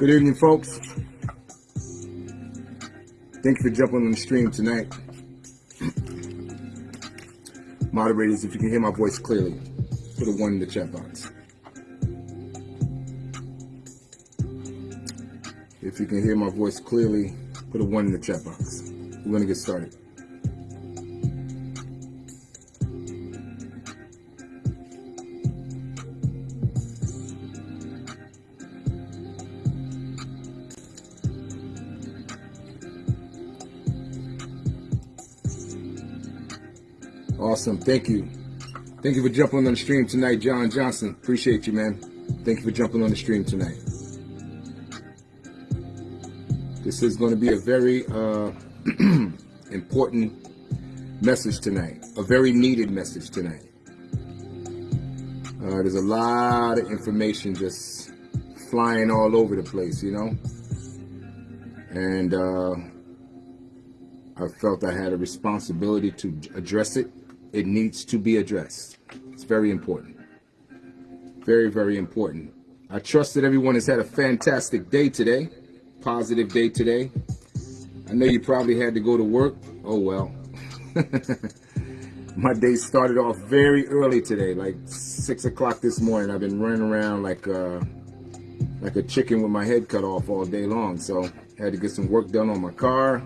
Good evening, folks. Thank you for jumping on the stream tonight. Moderators, if you can hear my voice clearly, put a one in the chat box. If you can hear my voice clearly, put a one in the chat box. We're going to get started. Awesome. Thank you. Thank you for jumping on the stream tonight, John Johnson. Appreciate you, man. Thank you for jumping on the stream tonight. This is going to be a very uh, important message tonight, a very needed message tonight. Uh, there's a lot of information just flying all over the place, you know? And uh, I felt I had a responsibility to address it it needs to be addressed. It's very important. Very, very important. I trust that everyone has had a fantastic day today. Positive day today. I know you probably had to go to work. Oh, well. My day started off very early today, like 6 o'clock this morning. I've been running around like, uh, like a chicken with my head cut off all day long. So I had to get some work done on my car.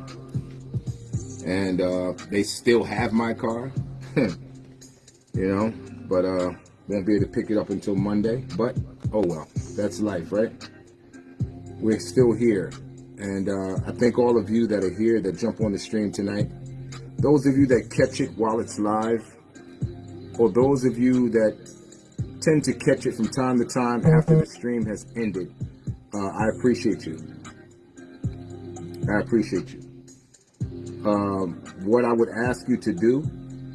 And uh, they still have my car. you know, but uh, won't be able to pick it up until Monday. But oh well, that's life, right? We're still here, and uh, I thank all of you that are here that jump on the stream tonight. Those of you that catch it while it's live, or those of you that tend to catch it from time to time after the stream has ended, uh, I appreciate you. I appreciate you. Um, what I would ask you to do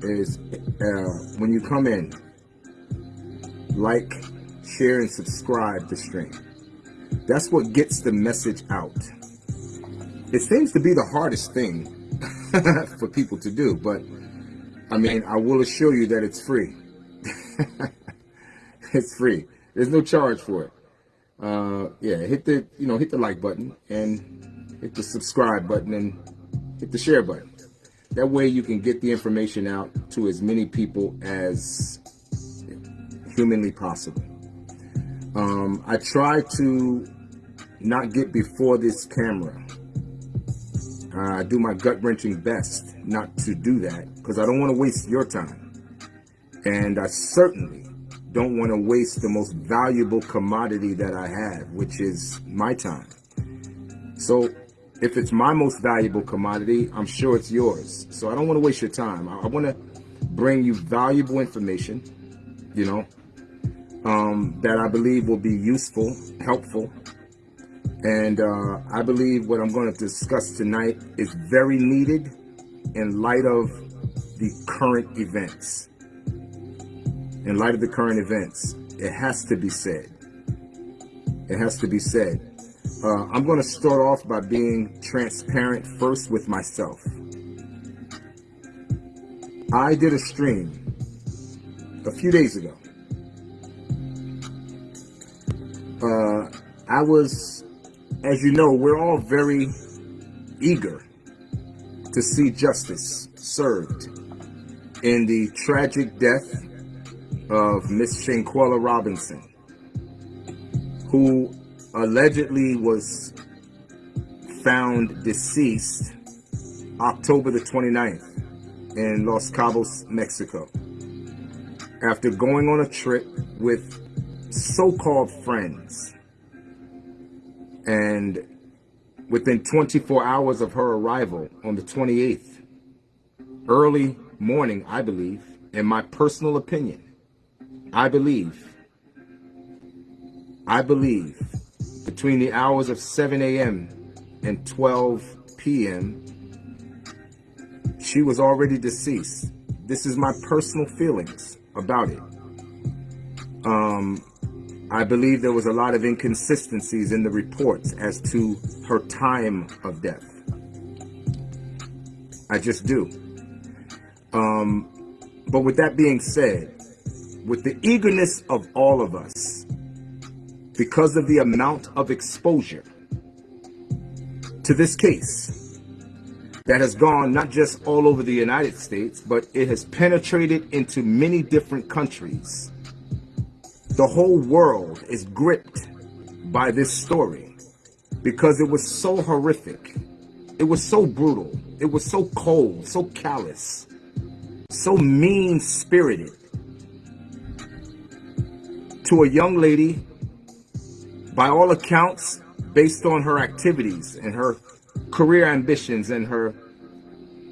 is uh, when you come in, like, share, and subscribe to stream. That's what gets the message out. It seems to be the hardest thing for people to do, but I mean, I will assure you that it's free. it's free. There's no charge for it. Uh, yeah, hit the, you know, hit the like button and hit the subscribe button and hit the share button. That way you can get the information out to as many people as humanly possible. Um, I try to not get before this camera. Uh, I do my gut-wrenching best not to do that because I don't want to waste your time. And I certainly don't want to waste the most valuable commodity that I have, which is my time. So if it's my most valuable commodity, I'm sure it's yours. So I don't want to waste your time. I, I want to bring you valuable information, you know, um, that I believe will be useful, helpful. And uh, I believe what I'm going to discuss tonight is very needed in light of the current events. In light of the current events, it has to be said. It has to be said. Uh, I'm going to start off by being transparent first with myself. I did a stream a few days ago. Uh, I was, as you know, we're all very eager to see justice served in the tragic death of Miss Shanquella Robinson, who allegedly was found deceased October the 29th in Los Cabos, Mexico. After going on a trip with so-called friends. And within 24 hours of her arrival on the 28th, early morning, I believe, in my personal opinion, I believe, I believe between the hours of 7 a.m. and 12 p.m., she was already deceased. This is my personal feelings about it. Um, I believe there was a lot of inconsistencies in the reports as to her time of death. I just do. Um, but with that being said, with the eagerness of all of us because of the amount of exposure to this case that has gone not just all over the United States, but it has penetrated into many different countries. The whole world is gripped by this story because it was so horrific. It was so brutal. It was so cold, so callous, so mean spirited to a young lady, by all accounts, based on her activities and her career ambitions and her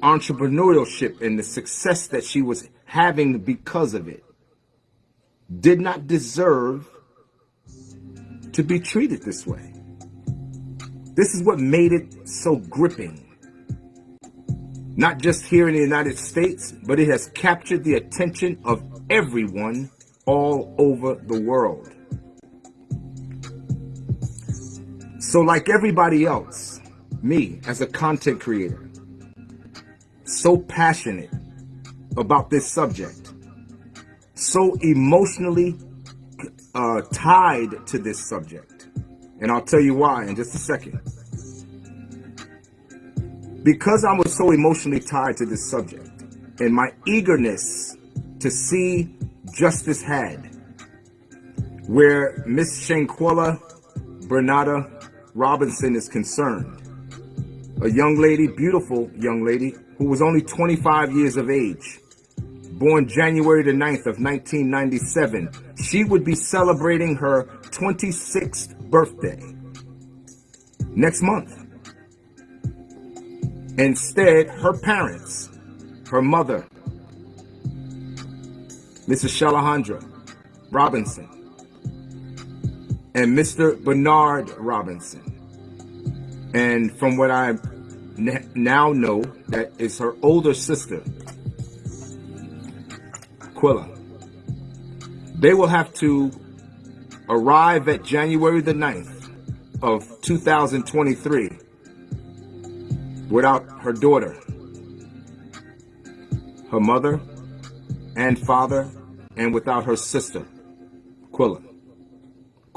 entrepreneurship and the success that she was having because of it, did not deserve to be treated this way. This is what made it so gripping. Not just here in the United States, but it has captured the attention of everyone all over the world. So like everybody else, me as a content creator, so passionate about this subject, so emotionally uh, tied to this subject. And I'll tell you why in just a second. Because I was so emotionally tied to this subject and my eagerness to see justice had, where Miss Shanquella Bernada Robinson is concerned. A young lady, beautiful young lady, who was only 25 years of age, born January the 9th of 1997. She would be celebrating her 26th birthday next month. Instead, her parents, her mother, Mrs. Shalahundra Robinson, and Mr. Bernard Robinson. And from what I now know, that is her older sister, Quilla. They will have to arrive at January the 9th of 2023 without her daughter, her mother and father and without her sister, Quilla.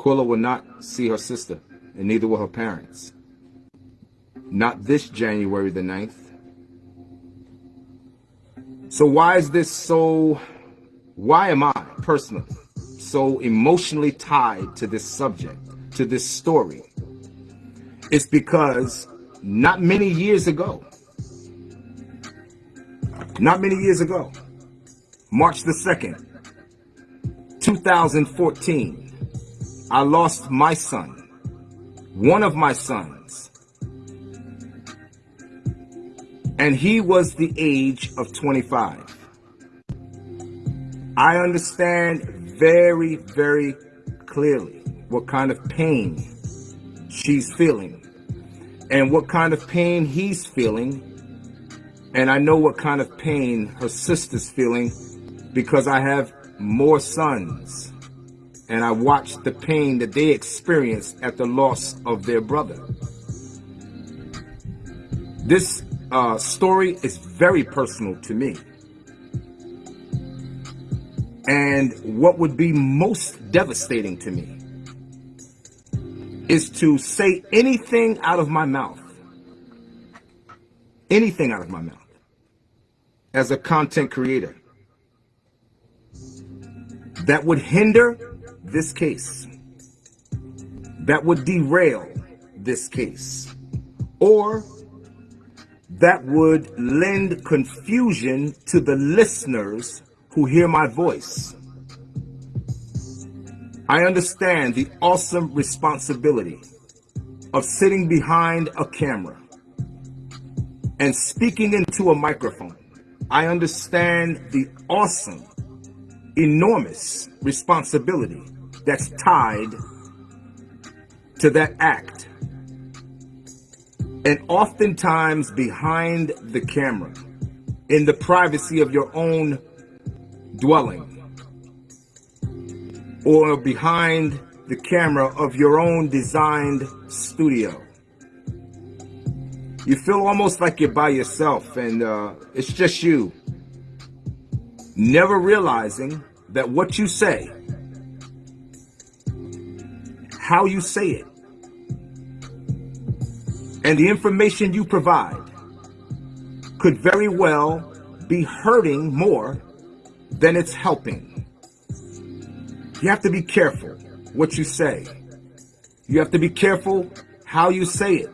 Quilla will not see her sister, and neither will her parents. Not this January the 9th. So why is this so, why am I personally so emotionally tied to this subject, to this story? It's because not many years ago, not many years ago, March the 2nd, 2014, I lost my son, one of my sons, and he was the age of 25. I understand very, very clearly what kind of pain she's feeling and what kind of pain he's feeling. And I know what kind of pain her sister's feeling because I have more sons. And I watched the pain that they experienced at the loss of their brother. This uh, story is very personal to me. And what would be most devastating to me is to say anything out of my mouth, anything out of my mouth, as a content creator that would hinder this case, that would derail this case, or that would lend confusion to the listeners who hear my voice. I understand the awesome responsibility of sitting behind a camera and speaking into a microphone. I understand the awesome enormous responsibility that's tied to that act. And oftentimes behind the camera, in the privacy of your own dwelling, or behind the camera of your own designed studio. You feel almost like you're by yourself and uh, it's just you never realizing that what you say how you say it. And the information you provide could very well be hurting more than it's helping. You have to be careful what you say. You have to be careful how you say it.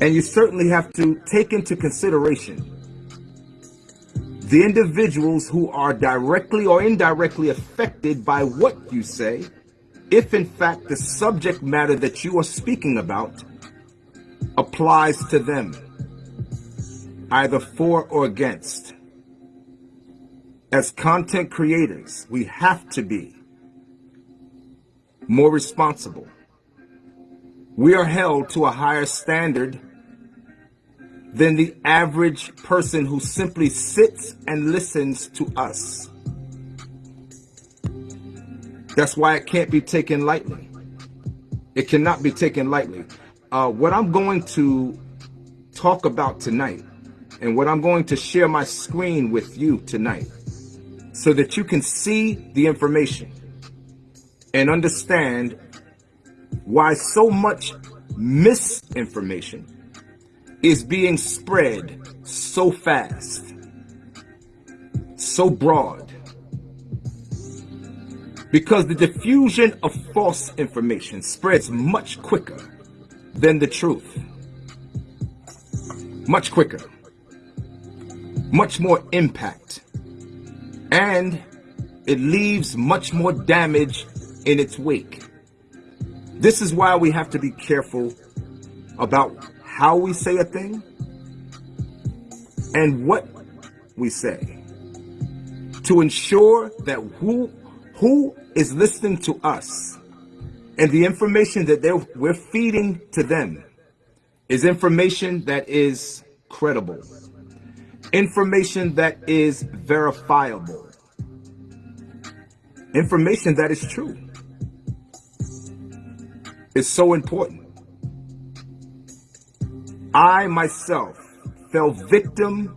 And you certainly have to take into consideration the individuals who are directly or indirectly affected by what you say, if in fact the subject matter that you are speaking about applies to them, either for or against. As content creators, we have to be more responsible. We are held to a higher standard than the average person who simply sits and listens to us. That's why it can't be taken lightly. It cannot be taken lightly. Uh, what I'm going to talk about tonight and what I'm going to share my screen with you tonight so that you can see the information and understand why so much misinformation is being spread so fast, so broad. Because the diffusion of false information spreads much quicker than the truth. Much quicker. Much more impact. And it leaves much more damage in its wake. This is why we have to be careful about how we say a thing and what we say to ensure that who who is listening to us and the information that they're, we're feeding to them is information that is credible, information that is verifiable, information that is true. It's so important. I myself fell victim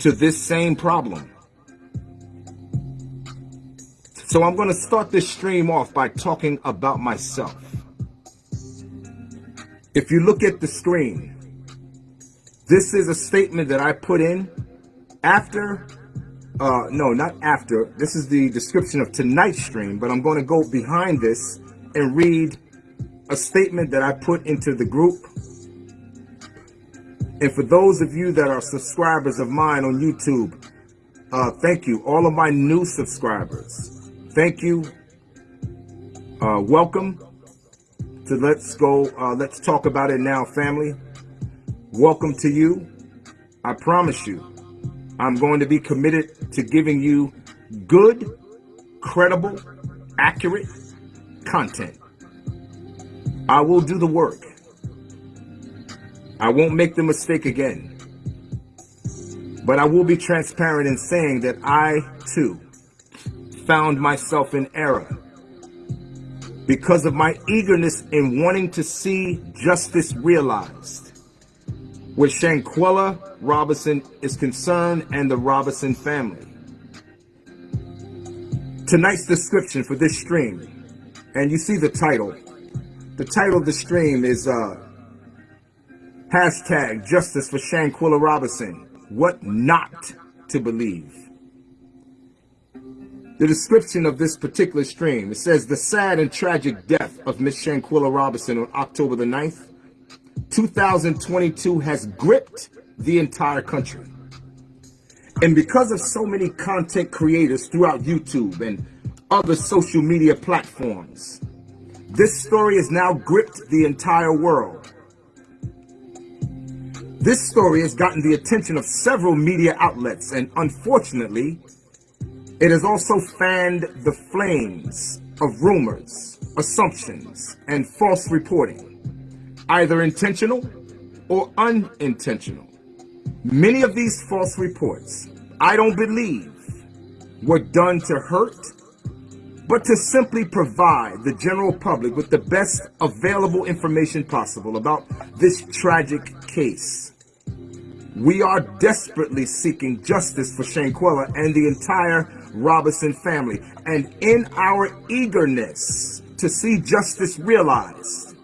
to this same problem. So I'm going to start this stream off by talking about myself. If you look at the screen, this is a statement that I put in after, uh, no, not after. This is the description of tonight's stream, but I'm going to go behind this and read a statement that I put into the group and for those of you that are subscribers of mine on YouTube, uh, thank you. All of my new subscribers, thank you. Uh, welcome to Let's Go, uh, Let's Talk About It Now family. Welcome to you. I promise you, I'm going to be committed to giving you good, credible, accurate content. I will do the work. I won't make the mistake again. But I will be transparent in saying that I, too, found myself in error because of my eagerness in wanting to see justice realized where Shanquella Robinson is concerned and the Robinson family. Tonight's description for this stream, and you see the title. The title of the stream is uh, Hashtag justice for Shanquella Robinson. What not to believe. The description of this particular stream, it says the sad and tragic death of Miss Shanquella Robinson on October the 9th, 2022 has gripped the entire country. And because of so many content creators throughout YouTube and other social media platforms, this story has now gripped the entire world. This story has gotten the attention of several media outlets, and unfortunately, it has also fanned the flames of rumors, assumptions, and false reporting, either intentional or unintentional. Many of these false reports, I don't believe, were done to hurt, but to simply provide the general public with the best available information possible about this tragic case. We are desperately seeking justice for Shanquella and the entire Robinson family. And in our eagerness to see justice realized,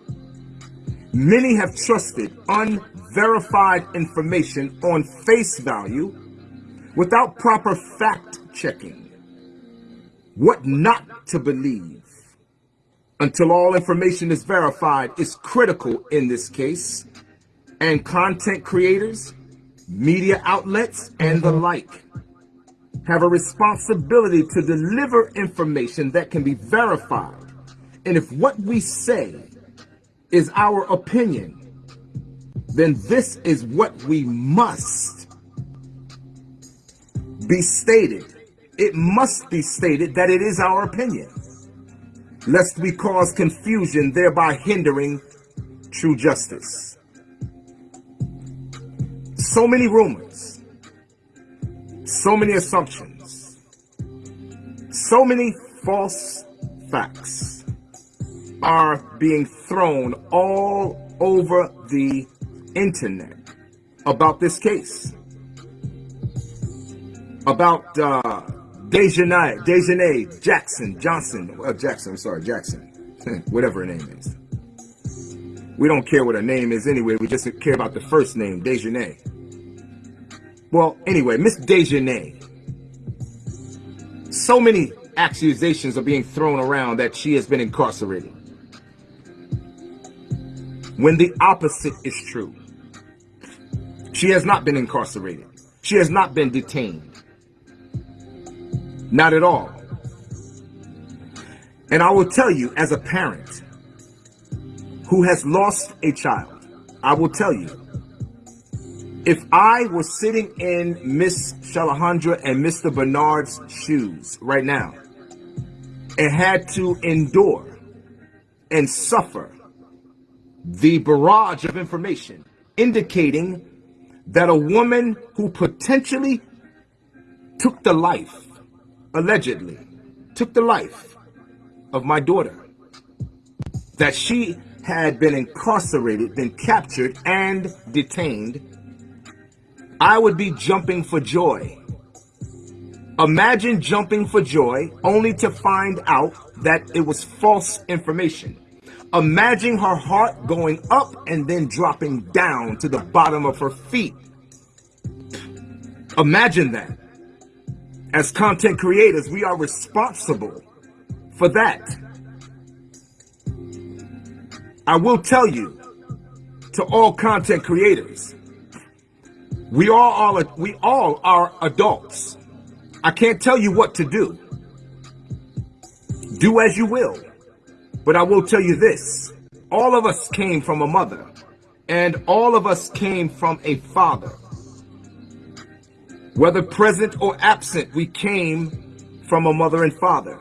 many have trusted unverified information on face value without proper fact checking. What not to believe until all information is verified is critical in this case, and content creators, media outlets, and the mm-hmm. like have a responsibility to deliver information that can be verified. And if what we say is our opinion, then this is what we must be stated. It must be stated that it is our opinion, lest we cause confusion, thereby hindering true justice. So many rumors, so many assumptions, so many false facts are being thrown all over the internet about this case. About uh, Daejhanae, Daejhanae Jackson, Johnson, uh, Jackson, I'm sorry, Jackson, whatever her name is. We don't care what her name is anyway, we just care about the first name, Daejhanae. Well, anyway, Miss Daejhanae. So many accusations are being thrown around that she has been incarcerated. When the opposite is true. She has not been incarcerated. She has not been detained. Not at all. And I will tell you, as a parent who has lost a child, I will tell you, if I was sitting in Miss Shalahundra and Mr. Bernard's shoes right now and had to endure and suffer the barrage of information indicating that a woman who potentially took the life, allegedly, took the life of my daughter, that she had been incarcerated, been captured and detained, I would be jumping for joy. Imagine jumping for joy only to find out that it was false information. Imagine her heart going up and then dropping down to the bottom of her feet. Imagine that. As content creators, we are responsible for that. I will tell you to all content creators, we all are, we all are adults. I can't tell you what to do. Do as you will. But I will tell you this. All of us came from a mother. And all of us came from a father. Whether present or absent, we came from a mother and father.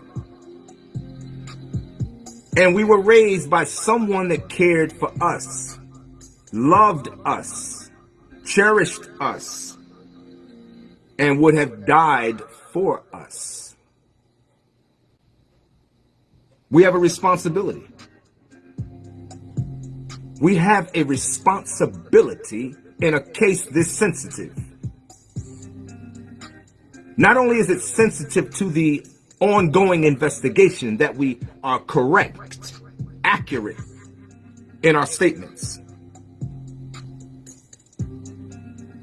And we were raised by someone that cared for us, loved us, cherished us, and would have died for us. We have a responsibility. We have a responsibility in a case this sensitive. Not only is it sensitive to the ongoing investigation that we are correct, accurate in our statements,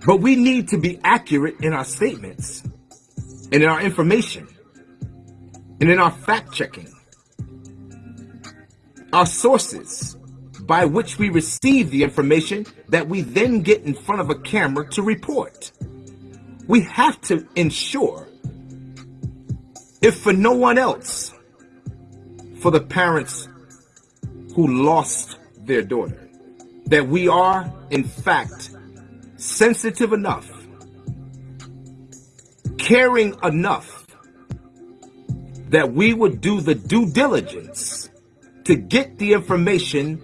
but we need to be accurate in our statements and in our information and in our fact checking our sources by which we receive the information that we then get in front of a camera to report. We have to ensure, if for no one else, for the parents who lost their daughter, that we are, in fact, sensitive enough, caring enough, that we would do the due diligence to get the information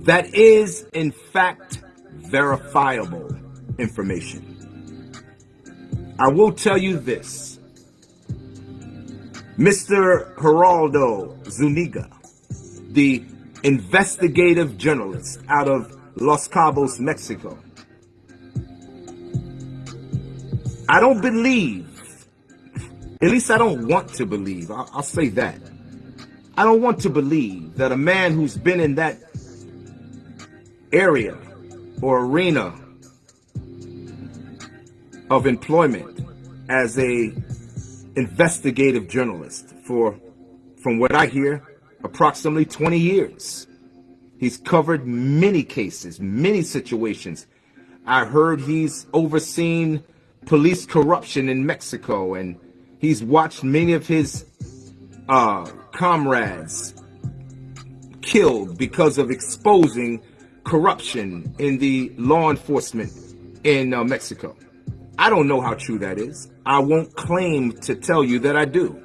that is in fact verifiable information. I will tell you this. Mr. Geraldo Zuniga, the investigative journalist out of Los Cabos, Mexico. I don't believe At least I don't want to believe. I'll, I'll say that. I don't want to believe that a man who's been in that area or arena of employment as a investigative journalist for, from what I hear, approximately 20 years. He's covered many cases, many situations. I heard he's overseen police corruption in Mexico and he's watched many of his uh, comrades killed because of exposing corruption in the law enforcement in uh, Mexico. I don't know how true that is. I won't claim to tell you that I do.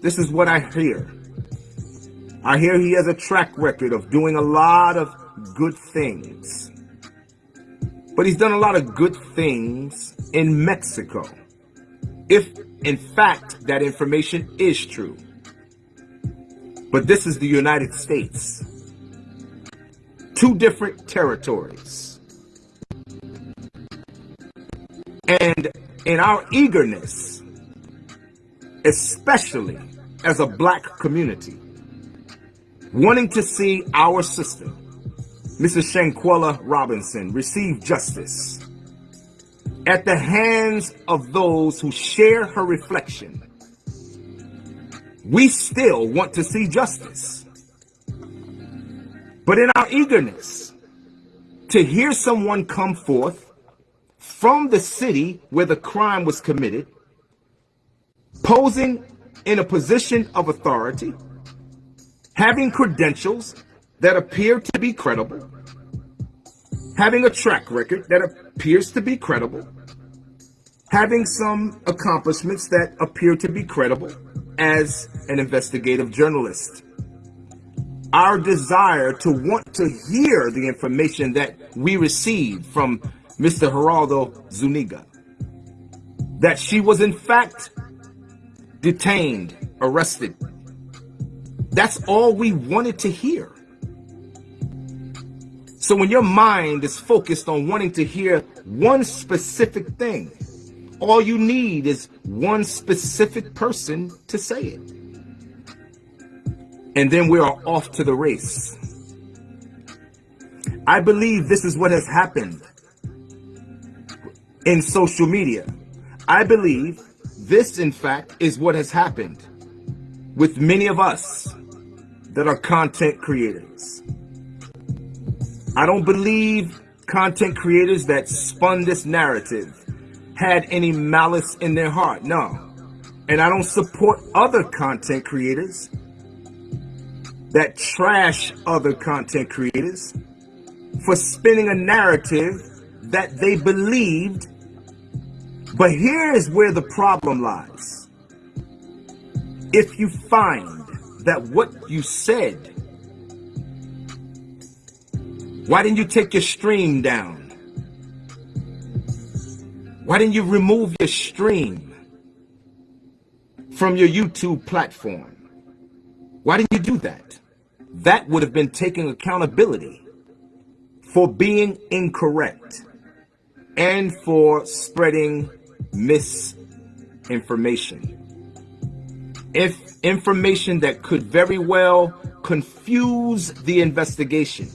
This is what I hear. I hear he has a track record of doing a lot of good things. But he's done a lot of good things in Mexico. If, in fact, that information is true. But this is the United States. Two different territories. And in our eagerness, especially as a black community, wanting to see our sister, Mrs. Shanquella Robinson, receive justice at the hands of those who share her reflection, we still want to see justice. But in our eagerness to hear someone come forth from the city where the crime was committed, posing in a position of authority, having credentials that appear to be credible, having a track record that appears to be credible, having some accomplishments that appear to be credible as an investigative journalist. Our desire to want to hear the information that we received from Mr. Geraldo Zuniga, that she was in fact detained, arrested. That's all we wanted to hear. So when your mind is focused on wanting to hear one specific thing, all you need is one specific person to say it. And then we are off to the race. I believe this is what has happened in social media. I believe this, in fact, is what has happened with many of us that are content creators. I don't believe content creators that spun this narrative had any malice in their heart. No. And I don't support other content creators that trash other content creators for spinning a narrative that they believed but here is where the problem lies. If you find that what you said, why didn't you take your stream down? Why didn't you remove your stream from your YouTube platform? Why didn't you do that? That would have been taking accountability for being incorrect and for spreading misinformation. If information that could very well confuse the investigation.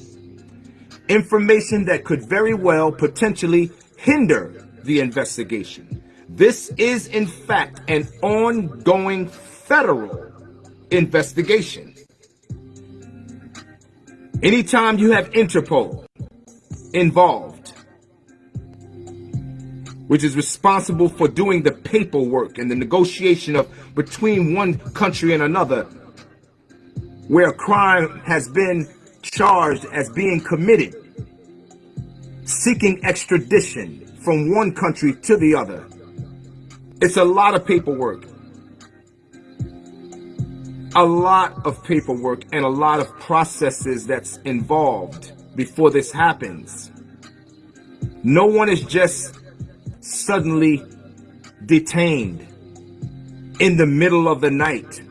Information that could very well potentially hinder the investigation. This is in fact an ongoing federal investigation. Anytime you have Interpol involved, which is responsible for doing the paperwork and the negotiation of between one country and another, where a crime has been charged as being committed, seeking extradition from one country to the other. It's a lot of paperwork. A lot of paperwork and a lot of processes that's involved before this happens. No one is just suddenly detained in the middle of the night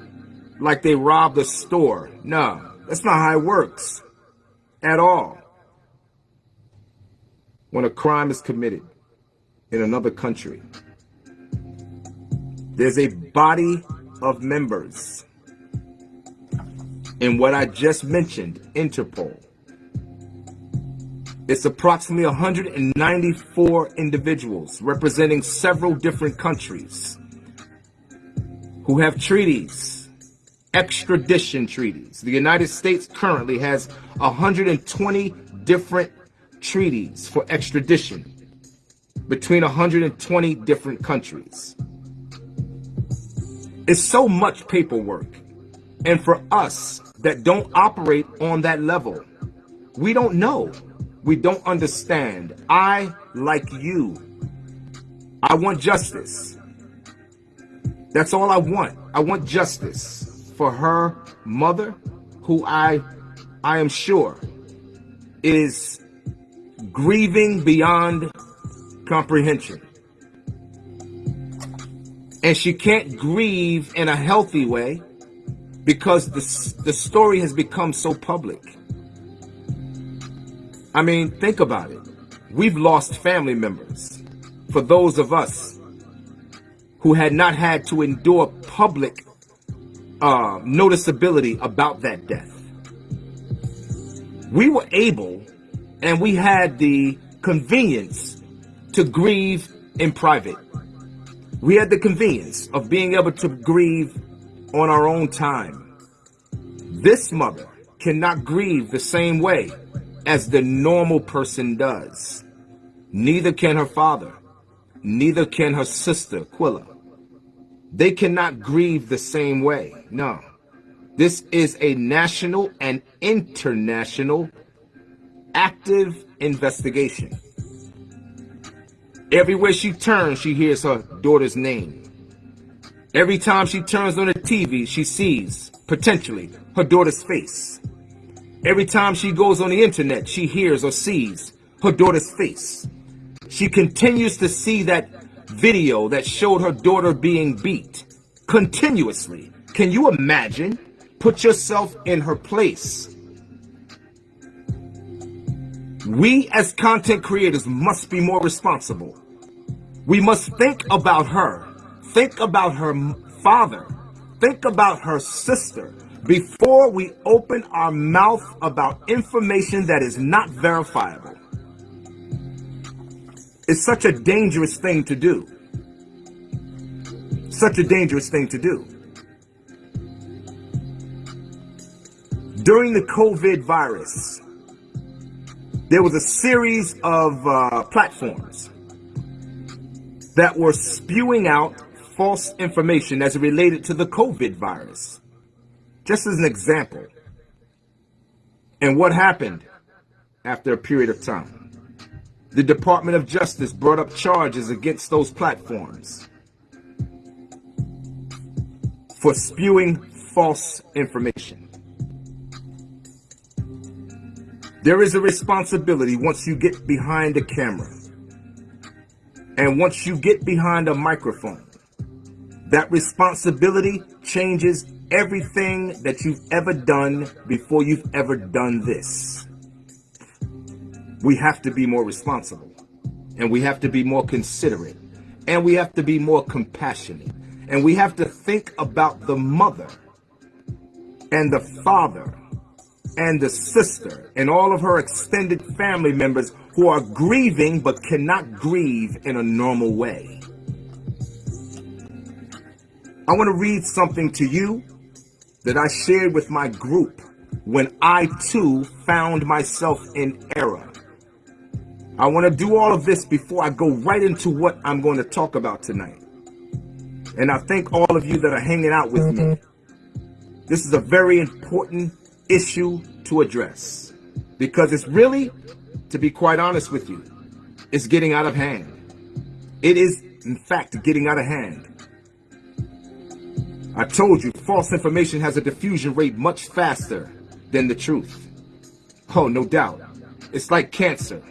like they robbed a store. No, that's not how it works at all. When a crime is committed in another country, There's a body of members in what I just mentioned, Interpol. It's approximately 194 individuals representing several different countries who have treaties, extradition treaties. The United States currently has 120 different treaties for extradition between 120 different countries. It's so much paperwork. And for us that don't operate on that level, we don't know. We don't understand. I, like you, I want justice. That's all I want. I want justice for her mother, who I, I am sure is grieving beyond comprehension. And she can't grieve in a healthy way because the, the story has become so public. I mean, think about it. We've lost family members. For those of us who had not had to endure public uh, noticeability about that death. We were able and we had the convenience to grieve in private. We had the convenience of being able to grieve on our own time. This mother cannot grieve the same way as the normal person does. Neither can her father. Neither can her sister, Quilla. They cannot grieve the same way. No. This is a national and international active investigation. Everywhere she turns, she hears her daughter's name. Every time she turns on the TV, she sees, potentially, her daughter's face. Every time she goes on the internet, she hears or sees her daughter's face. She continues to see that video that showed her daughter being beat continuously. Can you imagine? Put yourself in her place. We as content creators must be more responsible. We must think about her. Think about her father. Think about her sister before we open our mouth about information that is not verifiable. It's such a dangerous thing to do. Such a dangerous thing to do. During the COVID virus, there was a series of uh, platforms that were spewing out false information as related to the COVID virus. Just as an example. And what happened after a period of time? the Department of Justice brought up charges against those platforms for spewing false information. There is a responsibility once you get behind a camera and once you get behind a microphone. That responsibility changes everything that you've ever done before you've ever done this we have to be more responsible and we have to be more considerate and we have to be more compassionate and we have to think about the mother and the father and the sister and all of her extended family members who are grieving but cannot grieve in a normal way. I want to read something to you that I shared with my group when I too found myself in error. I want to do all of this before I go right into what I'm going to talk about tonight. And I thank all of you that are hanging out with me. This is a very important issue to address because it's really, to be quite honest with you, it's getting out of hand. It is, in fact, getting out of hand. I told you, false information has a diffusion rate much faster than the truth. Oh, no doubt. It's like cancer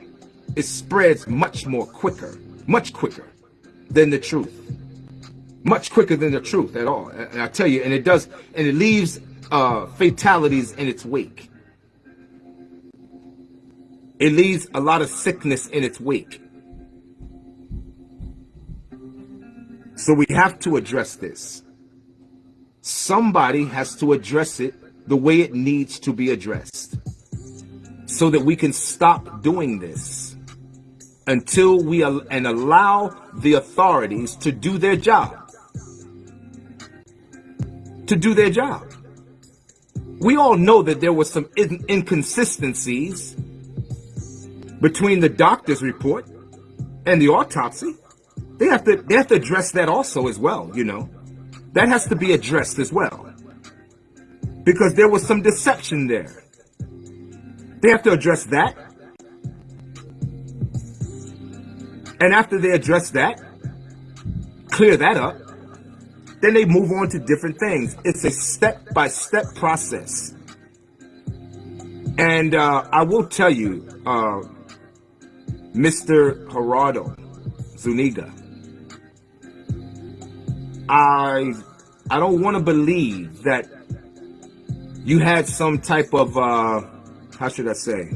it spreads much more quicker, much quicker than the truth. Much quicker than the truth at all. And I tell you, and it does, and it leaves uh, fatalities in its wake. It leaves a lot of sickness in its wake. So we have to address this. Somebody has to address it the way it needs to be addressed so that we can stop doing this until we and allow the authorities to do their job. To do their job. We all know that there were some inconsistencies between the doctor's report and the autopsy. They have to they have to address that also as well, you know. That has to be addressed as well. Because there was some deception there. They have to address that. And after they address that, clear that up, then they move on to different things. It's a step-by-step -step process. And uh, I will tell you, uh, Mr. Gerardo Zuniga, I I don't want to believe that you had some type of uh, how should I say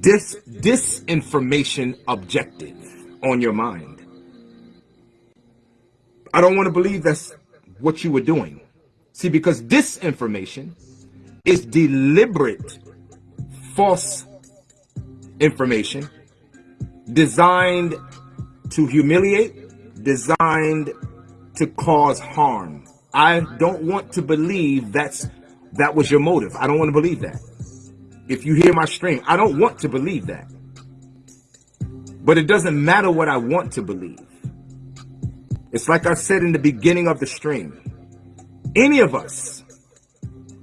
dis disinformation objective on your mind. I don't want to believe that's what you were doing. See, because disinformation is deliberate false information designed to humiliate, designed to cause harm. I don't want to believe that's that was your motive. I don't want to believe that. If you hear my stream, I don't want to believe that. But it doesn't matter what I want to believe. It's like I said in the beginning of the stream. Any of us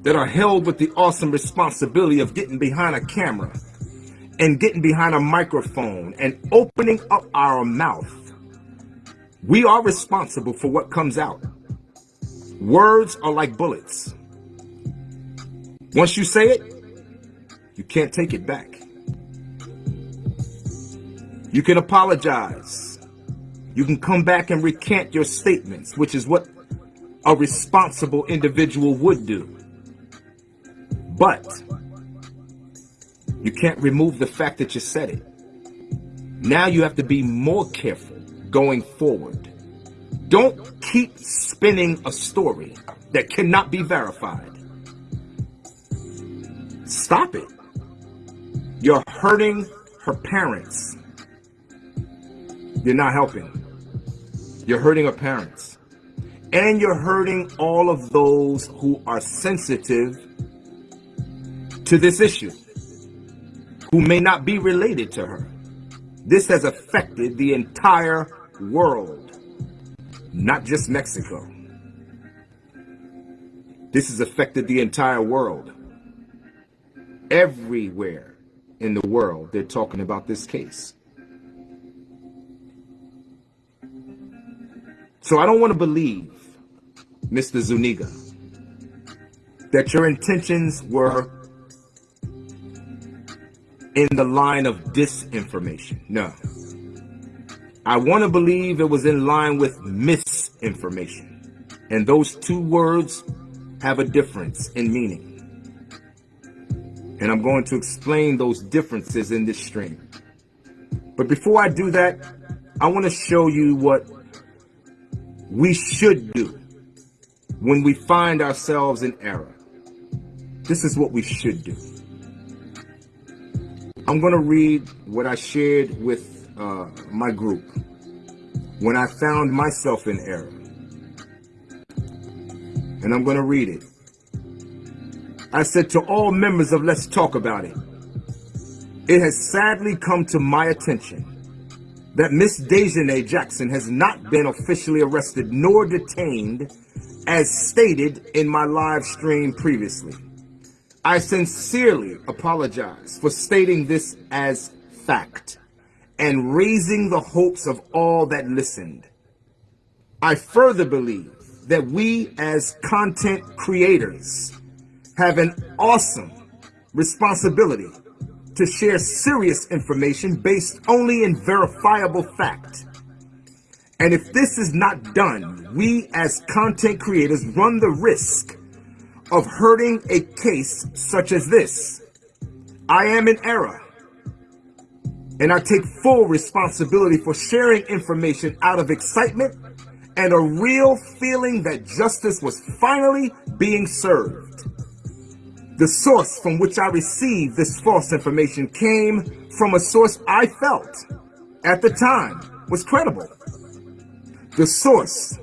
that are held with the awesome responsibility of getting behind a camera and getting behind a microphone and opening up our mouth, we are responsible for what comes out. Words are like bullets. Once you say it, you can't take it back. You can apologize. You can come back and recant your statements, which is what a responsible individual would do. But you can't remove the fact that you said it. Now you have to be more careful going forward. Don't keep spinning a story that cannot be verified. Stop it. You're hurting her parents. You're not helping. You're hurting her parents. And you're hurting all of those who are sensitive to this issue who may not be related to her. This has affected the entire world, not just Mexico. This has affected the entire world. Everywhere in the world, they're talking about this case. So I don't want to believe, Mr. Zuniga, that your intentions were in the line of disinformation. No. I want to believe it was in line with misinformation. And those two words have a difference in meaning. And I'm going to explain those differences in this stream. But before I do that, I want to show you what we should do when we find ourselves in error. This is what we should do. I'm going to read what I shared with uh, my group when I found myself in error. And I'm going to read it. I said to all members of Let's Talk About It, it has sadly come to my attention that Miss Daejhanae Jackson has not been officially arrested nor detained as stated in my live stream previously. I sincerely apologize for stating this as fact and raising the hopes of all that listened. I further believe that we as content creators have an awesome responsibility to share serious information based only in verifiable fact. And if this is not done, we as content creators run the risk of hurting a case such as this. I am in error. And I take full responsibility for sharing information out of excitement and a real feeling that justice was finally being served. The source from which I received this false information came from a source I felt at the time was credible. The source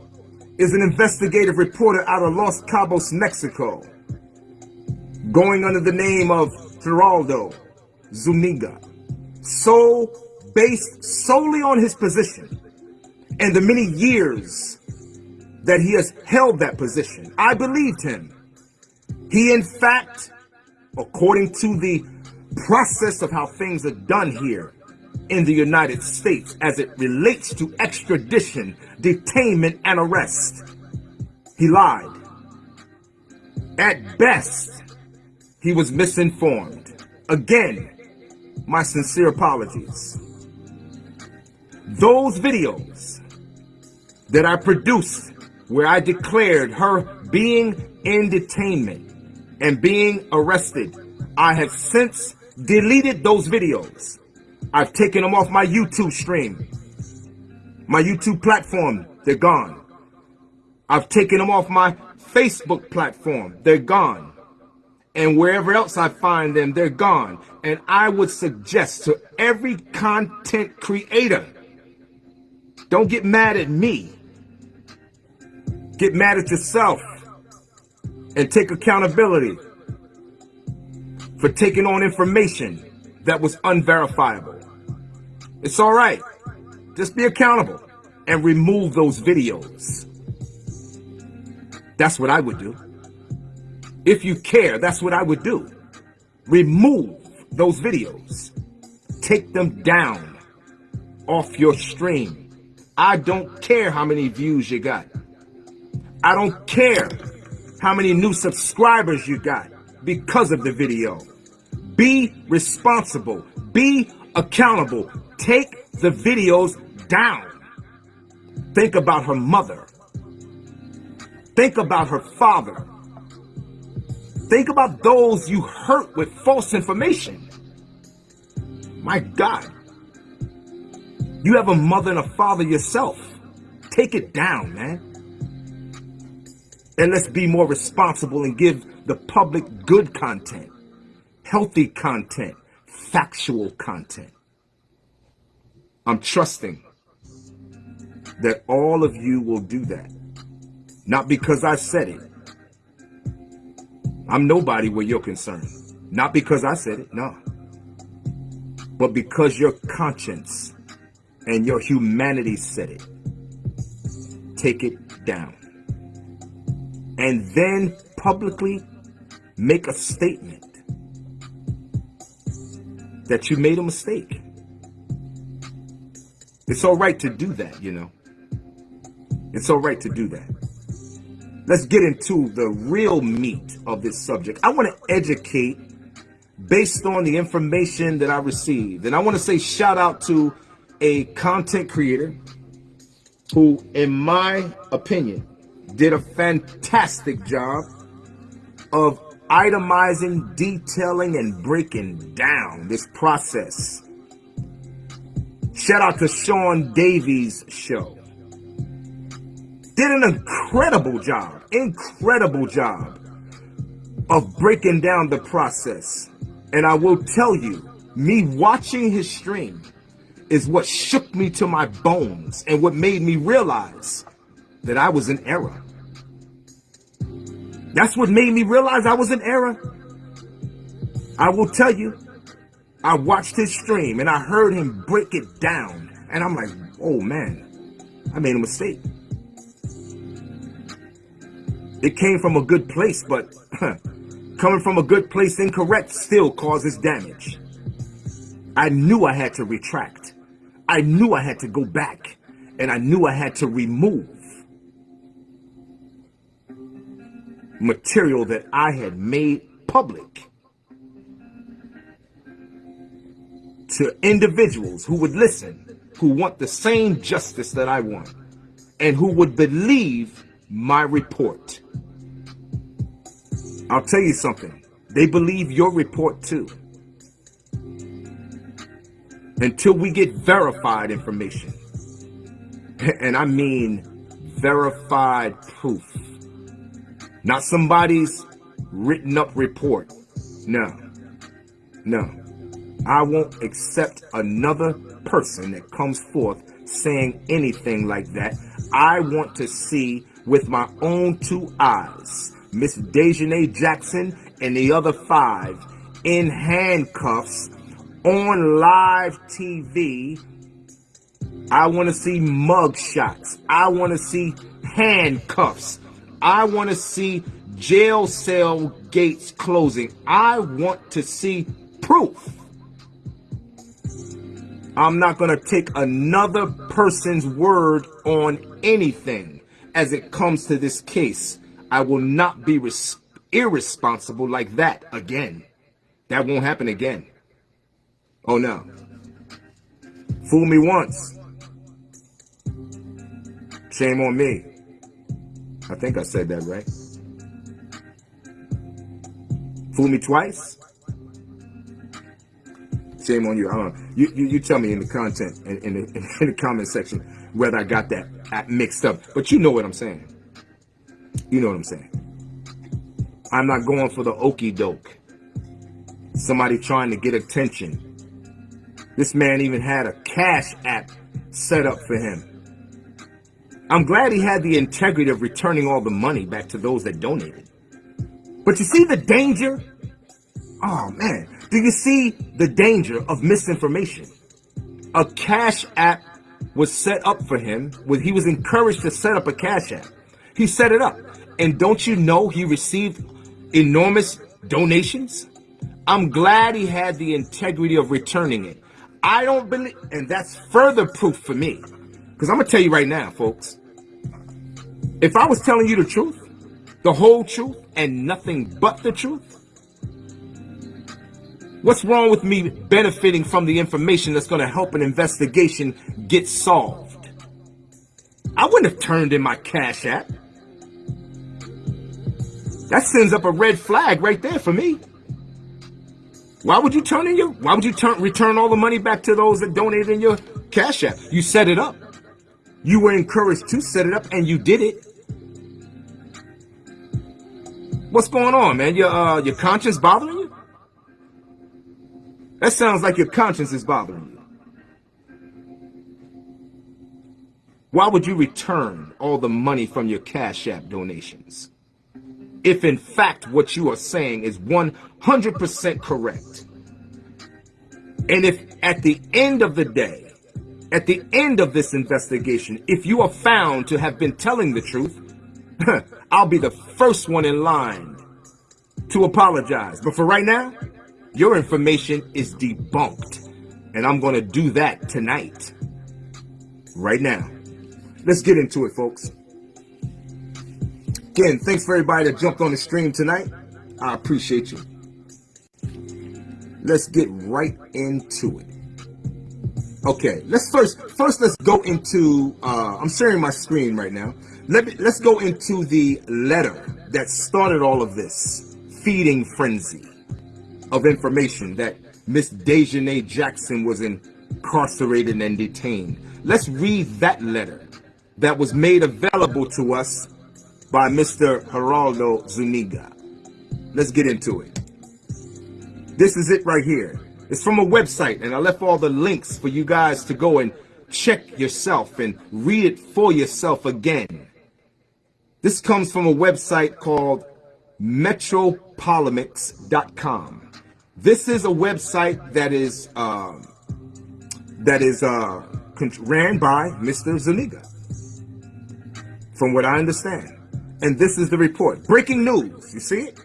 is an investigative reporter out of Los Cabos, Mexico, going under the name of Geraldo Zuniga, so based solely on his position and the many years that he has held that position. I believed him. He, in fact, according to the process of how things are done here in the United States as it relates to extradition, detainment, and arrest, he lied. At best, he was misinformed. Again, my sincere apologies. Those videos that I produced where I declared her being in detainment and being arrested, I have since deleted those videos. I've taken them off my YouTube stream, my YouTube platform, they're gone. I've taken them off my Facebook platform, they're gone. And wherever else I find them, they're gone. And I would suggest to every content creator, don't get mad at me. Get mad at yourself and take accountability for taking on information that was unverifiable. It's all right. Just be accountable and remove those videos. That's what I would do. If you care, that's what I would do. Remove those videos. Take them down off your stream. I don't care how many views you got. I don't care how many new subscribers you got because of the video. Be responsible. Be accountable. Take the videos down. Think about her mother. Think about her father. Think about those you hurt with false information. My God. You have a mother and a father yourself. Take it down, man. And let's be more responsible and give the public good content, healthy content, factual content. I'm trusting that all of you will do that. Not because I said it. I'm nobody where you're concerned. Not because I said it, no. But because your conscience and your humanity said it. Take it down and then publicly make a statement that you made a mistake. It's all right to do that, you know. It's all right to do that. Let's get into the real meat of this subject. I want to educate based on the information that I received. And I want to say shout out to a content creator who, in my opinion, did a fantastic job of itemizing, detailing, and breaking down this process. Shout out to Sean Davies' show. Did an incredible job, incredible job of breaking down the process. And I will tell you, me watching his stream is what shook me to my bones and what made me realize that I was in error. That's what made me realize I was in error. I will tell you, I watched his stream and I heard him break it down. And I'm like, oh man, I made a mistake. It came from a good place, but coming from a good place incorrect still causes damage. I knew I had to retract. I knew I had to go back. And I knew I had to remove material that I had made public to individuals who would listen, who want the same justice that I want, and who would believe my report. I'll tell you something. They believe your report too. until we get verified information. And I mean verified proof. Not somebody's written up report. No. No. I won't accept another person that comes forth saying anything like that. I want to see with my own two eyes Miss Daejhanae Jackson and the other five in handcuffs on live TV. I want to see mug shots. I want to see handcuffs. I want to see jail cell gates closing. I want to see proof. I'm not going to take another person's word on anything as it comes to this case. I will not be irresponsible like that again. That won't happen again. Oh no. Fool me once. Shame on me. I think I said that right. Fool me twice? Shame on you. I don't know. You, you, you tell me in the content, in, in, the, in the comment section, whether I got that mixed up. But you know what I'm saying. You know what I'm saying. I'm not going for the okey doke. Somebody trying to get attention. This man even had a cash app set up for him. I'm glad he had the integrity of returning all the money back to those that donated. But you see the danger? Oh man, do you see the danger of misinformation? A cash app was set up for him. He was encouraged to set up a cash app. He set it up. And don't you know he received enormous donations? I'm glad he had the integrity of returning it. I don't believe, and that's further proof for me. Because I'm going to tell you right now, folks. If I was telling you the truth, the whole truth, and nothing but the truth, What's wrong with me benefiting from the information that's going to help an investigation get solved? I wouldn't have turned in my Cash App. That sends up a red flag right there for me. Why would you turn in your, why would you turn, return all the money back to those that donated in your Cash App? You set it up. You were encouraged to set it up and you did it. What's going on, man? Your, uh, your conscience bothering you? That sounds like your conscience is bothering you. Why would you return all the money from your Cash App donations? If in fact what you are saying is 100% correct. And if at the end of the day, at the end of this investigation, if you are found to have been telling the truth, I'll be the first one in line to apologize. But for right now, your information is debunked. And I'm going to do that tonight. Right now. Let's get into it, folks. Again, thanks for everybody that jumped on the stream tonight. I appreciate you. Let's get right into it. Okay, let's first first let's go into uh, I'm sharing my screen right now. Let me let's go into the letter that started all of this feeding frenzy of information that Miss Daejhanae Jackson was incarcerated and detained. Let's read that letter that was made available to us by Mr. Geraldo Zuniga. Let's get into it. This is it right here. It's from a website, and I left all the links for you guys to go and check yourself and read it for yourself again. This comes from a website called metropolemics.com. This is a website that is uh, that is uh, ran by Mr. Zuniga, from what I understand. And this is the report. Breaking news. You see it?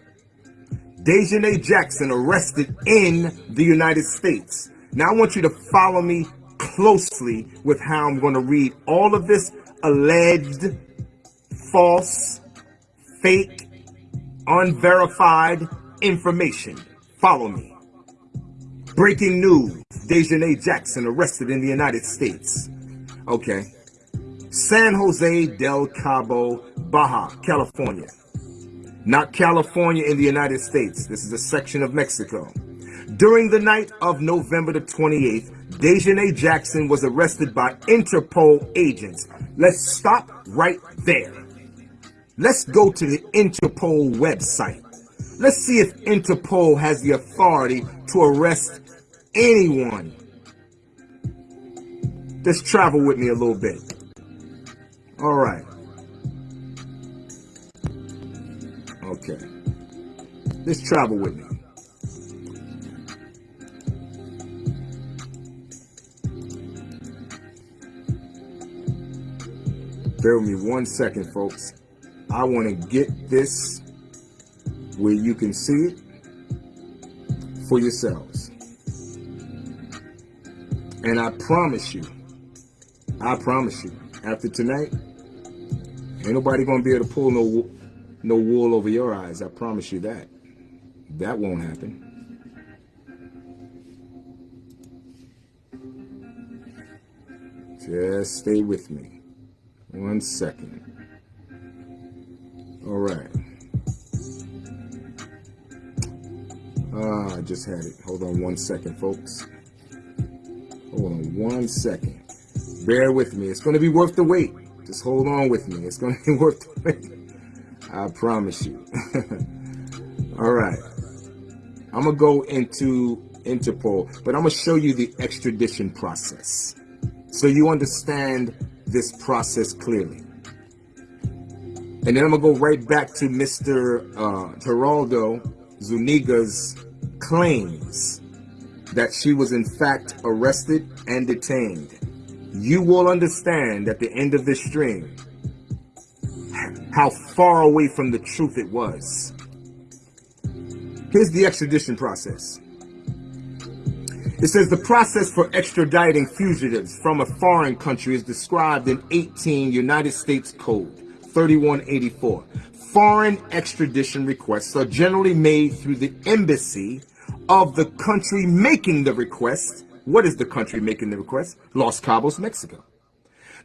Daejhanae Jackson arrested in the United States. Now I want you to follow me closely with how I'm going to read all of this alleged, false, fake, unverified information Follow me. Breaking news. Daejhanae Jackson arrested in the United States. Okay. San Jose del Cabo, Baja, California. Not California in the United States. This is a section of Mexico. During the night of November the 28th, Daejhanae Jackson was arrested by Interpol agents. Let's stop right there. Let's go to the Interpol website. Let's see if Interpol has the authority to arrest anyone. Just travel with me a little bit. All right. Okay. Let's travel with me. Bear with me one second, folks. I want to get this where you can see it for yourselves. And I promise you, I promise you, after tonight, ain't nobody gonna be able to pull no no wool over your eyes. I promise you that. That won't happen. Just stay with me. One second. All right. Ah, I just had it. Hold on one second, folks. Hold on one second. Bear with me. It's going to be worth the wait. Just hold on with me. It's going to be worth the wait. I promise you. All right. I'm going to go into Interpol, but I'm going to show you the extradition process so you understand this process clearly. And then I'm going to go right back to Mr. Uh, Geraldo Zuniga's claims that she was in fact arrested and detained. You will understand at the end of this stream how far away from the truth it was. Here's the extradition process. It says the process for extraditing fugitives from a foreign country is described in 18 United States Code 3184. Foreign extradition requests are generally made through the embassy of the country making the request. What is the country making the request? Los Cabos, Mexico.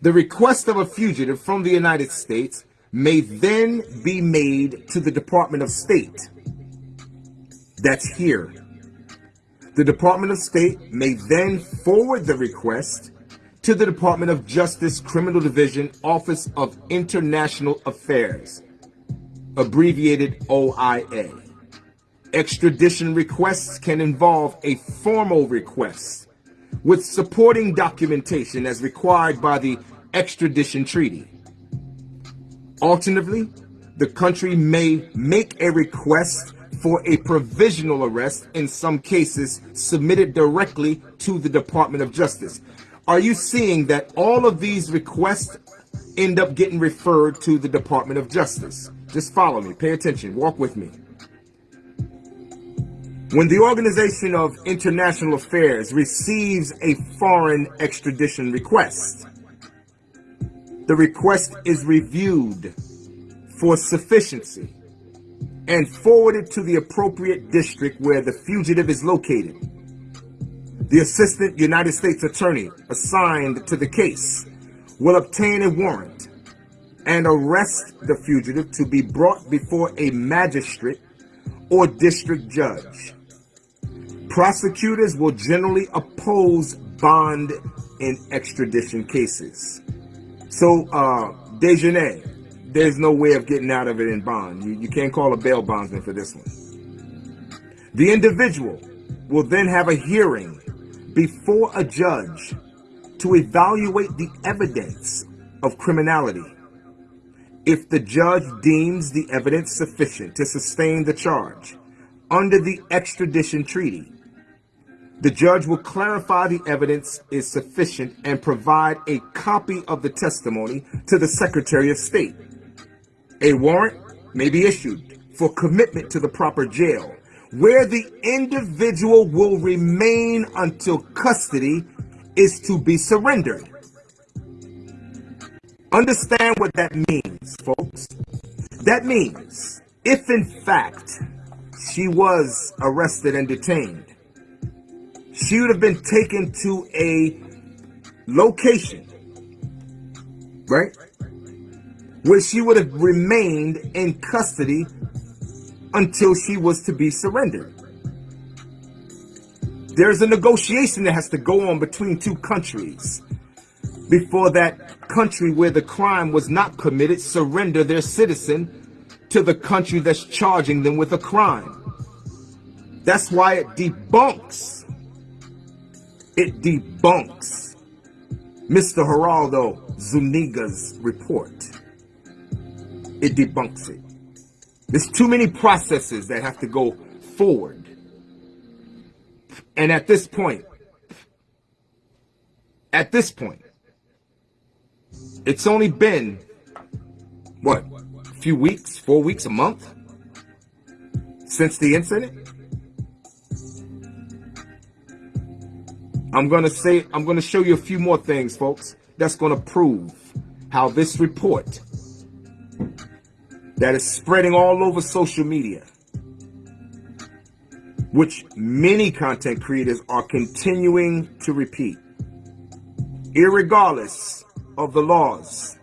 The request of a fugitive from the United States may then be made to the Department of State. That's here the Department of State may then forward the request to the Department of Justice Criminal Division Office of International Affairs, abbreviated OIA. Extradition requests can involve a formal request with supporting documentation as required by the extradition treaty. Alternatively, the country may make a request for a provisional arrest, in some cases submitted directly to the Department of Justice. Are you seeing that all of these requests end up getting referred to the Department of Justice? Just follow me, pay attention, walk with me. When the Organization of International Affairs receives a foreign extradition request, the request is reviewed for sufficiency and forwarded to the appropriate district where the fugitive is located. The Assistant United States Attorney assigned to the case will obtain a warrant and arrest the fugitive to be brought before a magistrate or district judge. Prosecutors will generally oppose bond in extradition cases. So, uh, Daejhanae, there's no way of getting out of it in bond. You, you can't call a bail bondsman for this one. The individual will then have a hearing before a judge to evaluate the evidence of criminality. If the judge deems the evidence sufficient to sustain the charge under the extradition treaty, the judge will clarify the evidence is sufficient and provide a copy of the testimony to the Secretary of State. A warrant may be issued for commitment to the proper jail, where the individual will remain until custody is to be surrendered. Understand what that means, folks. That means if in fact she was arrested and detained, she would have been taken to a location, right? where she would have remained in custody until she was to be surrendered. There's a negotiation that has to go on between two countries before that country where the crime was not committed surrender their citizen to the country that's charging them with a crime. That's why it debunks. It debunks Mr. Geraldo Zuniga's report. It debunks it. There's too many processes that have to go forward. And at this point, at this point, it's only been, what, a few weeks, four weeks, a month? Since the incident? I'm to say, I'm to show you a few more things, folks, that's to prove how this report that is spreading all over social media, which many content creators are continuing to repeat, irregardless of the laws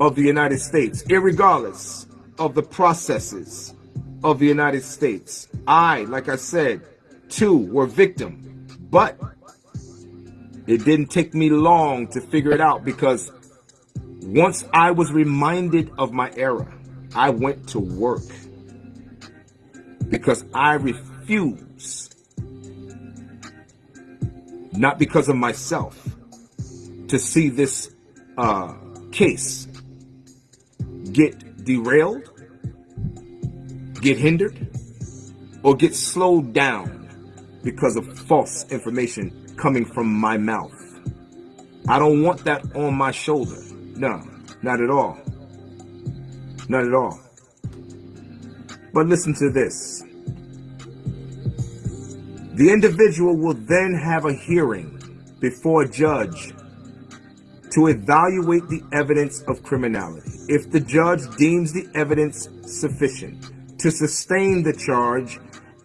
of the United States, irregardless of the processes of the United States. I, like I said, too, were victim, but it didn't take me long to figure it out because once I was reminded of my error, I went to work because I refuse, not because of myself, to see this uh, case get derailed, get hindered, or get slowed down because of false information coming from my mouth. I don't want that on my shoulder. No, not at all. Not at all. But listen to this. The individual will then have a hearing before a judge to evaluate the evidence of criminality. If the judge deems the evidence sufficient to sustain the charge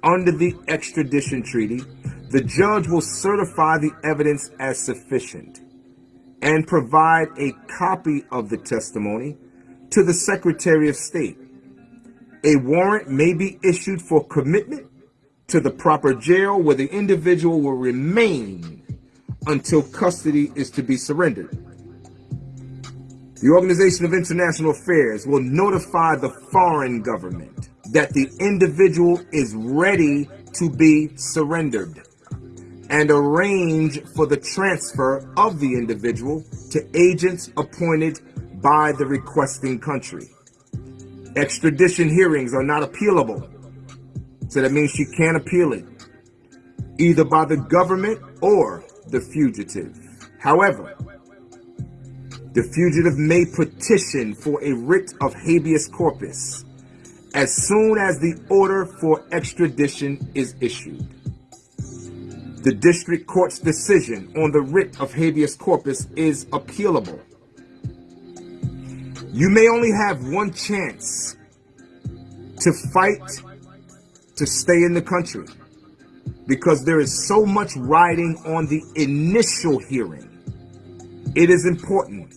under the extradition treaty, the judge will certify the evidence as sufficient and provide a copy of the testimony to the Secretary of State. A warrant may be issued for commitment to the proper jail where the individual will remain until custody is to be surrendered. The Organization of International Affairs will notify the foreign government that the individual is ready to be surrendered and arrange for the transfer of the individual to agents appointed by the requesting country. Extradition hearings are not appealable. So that means she can't appeal it, either by the government or the fugitive. However, the fugitive may petition for a writ of habeas corpus as soon as the order for extradition is issued. The district court's decision on the writ of habeas corpus is appealable. You may only have one chance to fight to stay in the country because there is so much riding on the initial hearing. It is important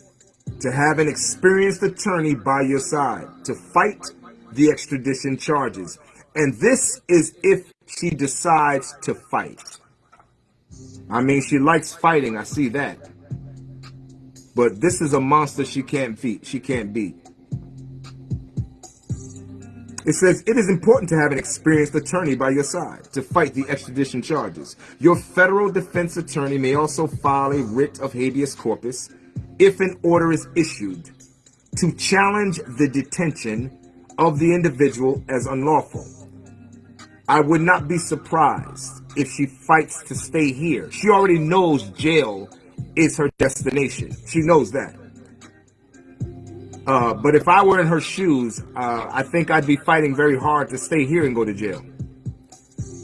to have an experienced attorney by your side to fight the extradition charges. And this is if she decides to fight. I mean, she likes fighting. I see that. But this is a monster she can't beat. She can't beat. It says, it is important to have an experienced attorney by your side to fight the extradition charges. Your federal defense attorney may also file a writ of habeas corpus if an order is issued to challenge the detention of the individual as unlawful. I would not be surprised if she fights to stay here. She already knows jail is her destination. She knows that. Uh, but if I were in her shoes, uh, I think I'd be fighting very hard to stay here and go to jail.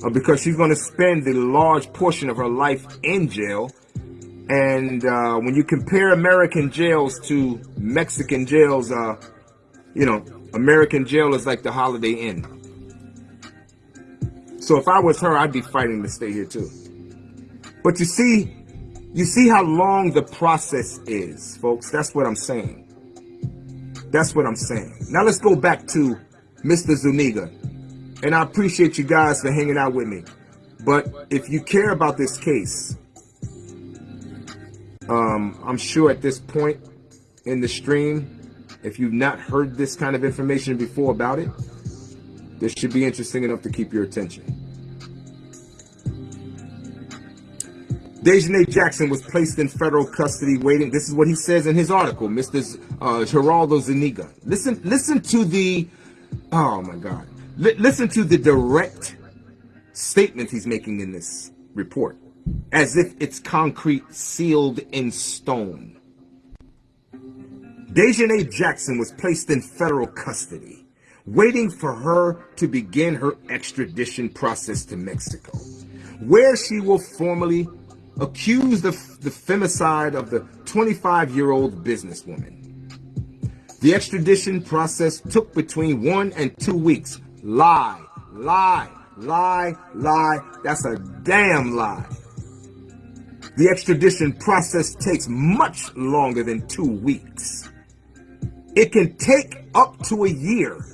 Uh, because she's going to spend the large portion of her life in jail. And uh, when you compare American jails to Mexican jails, uh, you know, American jail is like the Holiday Inn. So if I was her, I'd be fighting to stay here too. But you see, you see how long the process is, folks. That's what I'm saying. That's what I'm saying. Now let's go back to Mr. Zuniga. And I appreciate you guys for hanging out with me. But if you care about this case, um, I'm sure at this point in the stream, if you've not heard this kind of information before about it, this should be interesting enough to keep your attention. Daejhanae Jackson was placed in federal custody waiting. This is what he says in his article, Mr. Uh, Geraldo Zuniga. Listen, listen to the, oh my God. L listen to the direct statement he's making in this report, as if it's concrete sealed in stone. Daejhanae Jackson was placed in federal custody, waiting for her to begin her extradition process to Mexico, where she will formally accuse the, the femicide of the 25-year-old businesswoman. The extradition process took between one and two weeks. Lie, lie, lie, lie. That's a damn lie. The extradition process takes much longer than two weeks. It can take up to a year.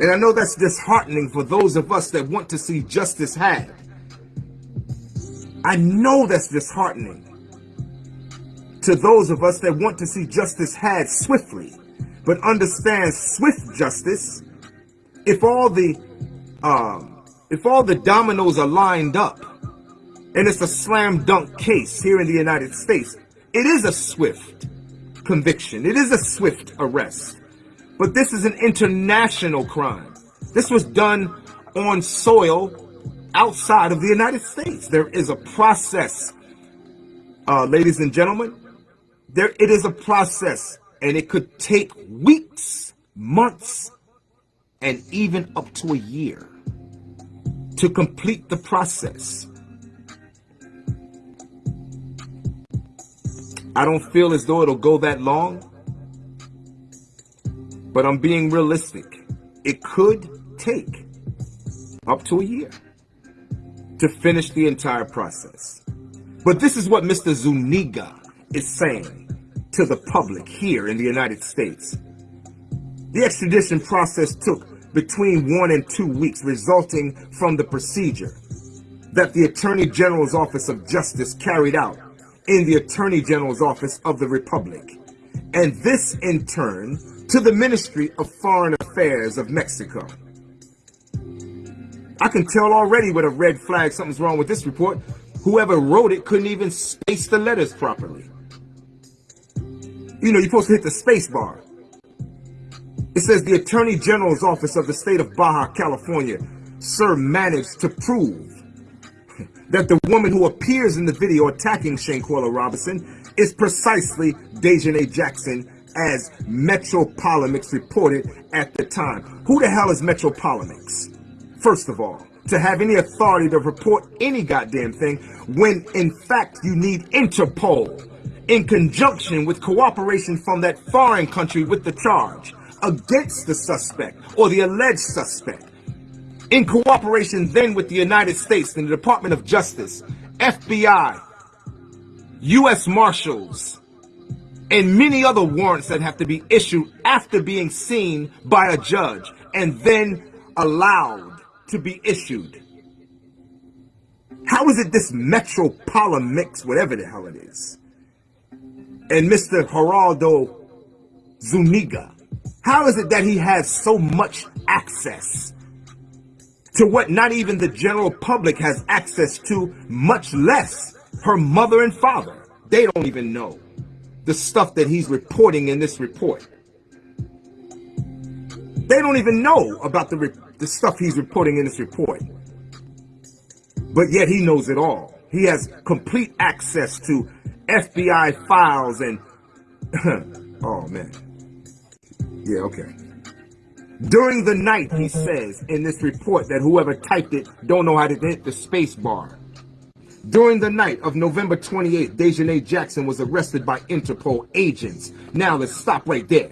And I know that's disheartening for those of us that want to see justice had. I know that's disheartening to those of us that want to see justice had swiftly, but understand swift justice, if all the um, if all the dominoes are lined up and it's a slam dunk case here in the United States, it is a swift conviction. It is a swift arrest. But this is an international crime. This was done on soil outside of the United States. There is a process, uh, ladies and gentlemen. There, it is a process, and it could take weeks, months, and even up to a year to complete the process. I don't feel as though it'll go that long, but I'm being realistic. It could take up to a year to finish the entire process. But this is what Mr. Zuniga is saying to the public here in the United States. The extradition process took between one and two weeks, resulting from the procedure that the Attorney General's Office of Justice carried out in the Attorney General's Office of the Republic, and this in turn to the Ministry of Foreign Affairs of Mexico. I can tell already with a red flag something's wrong with this report. Whoever wrote it couldn't even space the letters properly. You know, you're supposed to hit the space bar. It says the Attorney General's Office of the state of Baja California, sir, managed to prove that the woman who appears in the video attacking Shanquella Robinson is precisely Daejhanae Jackson as Metropolimics reported at the time. Who the hell is Metropolimics? First of all, to have any authority to report any goddamn thing when in fact you need Interpol in conjunction with cooperation from that foreign country with the charge against the suspect or the alleged suspect in cooperation then with the United States and the Department of Justice, FBI, U.S. Marshals, and many other warrants that have to be issued after being seen by a judge and then allowed to be issued. How is it this Metropolimics, whatever the hell it is, and Mr. Geraldo Zuniga, how is it that he has so much access to what not even the general public has access to, much less her mother and father. They don't even know the stuff that he's reporting in this report. They don't even know about the, the stuff he's reporting in this report. But yet he knows it all. He has complete access to FBI files and... oh, man. Yeah, okay. During the night, he says in this report that whoever typed it don't know how to hit the space bar. During the night of November 28th, Daejhanae Jackson was arrested by Interpol agents. Now let's stop right there.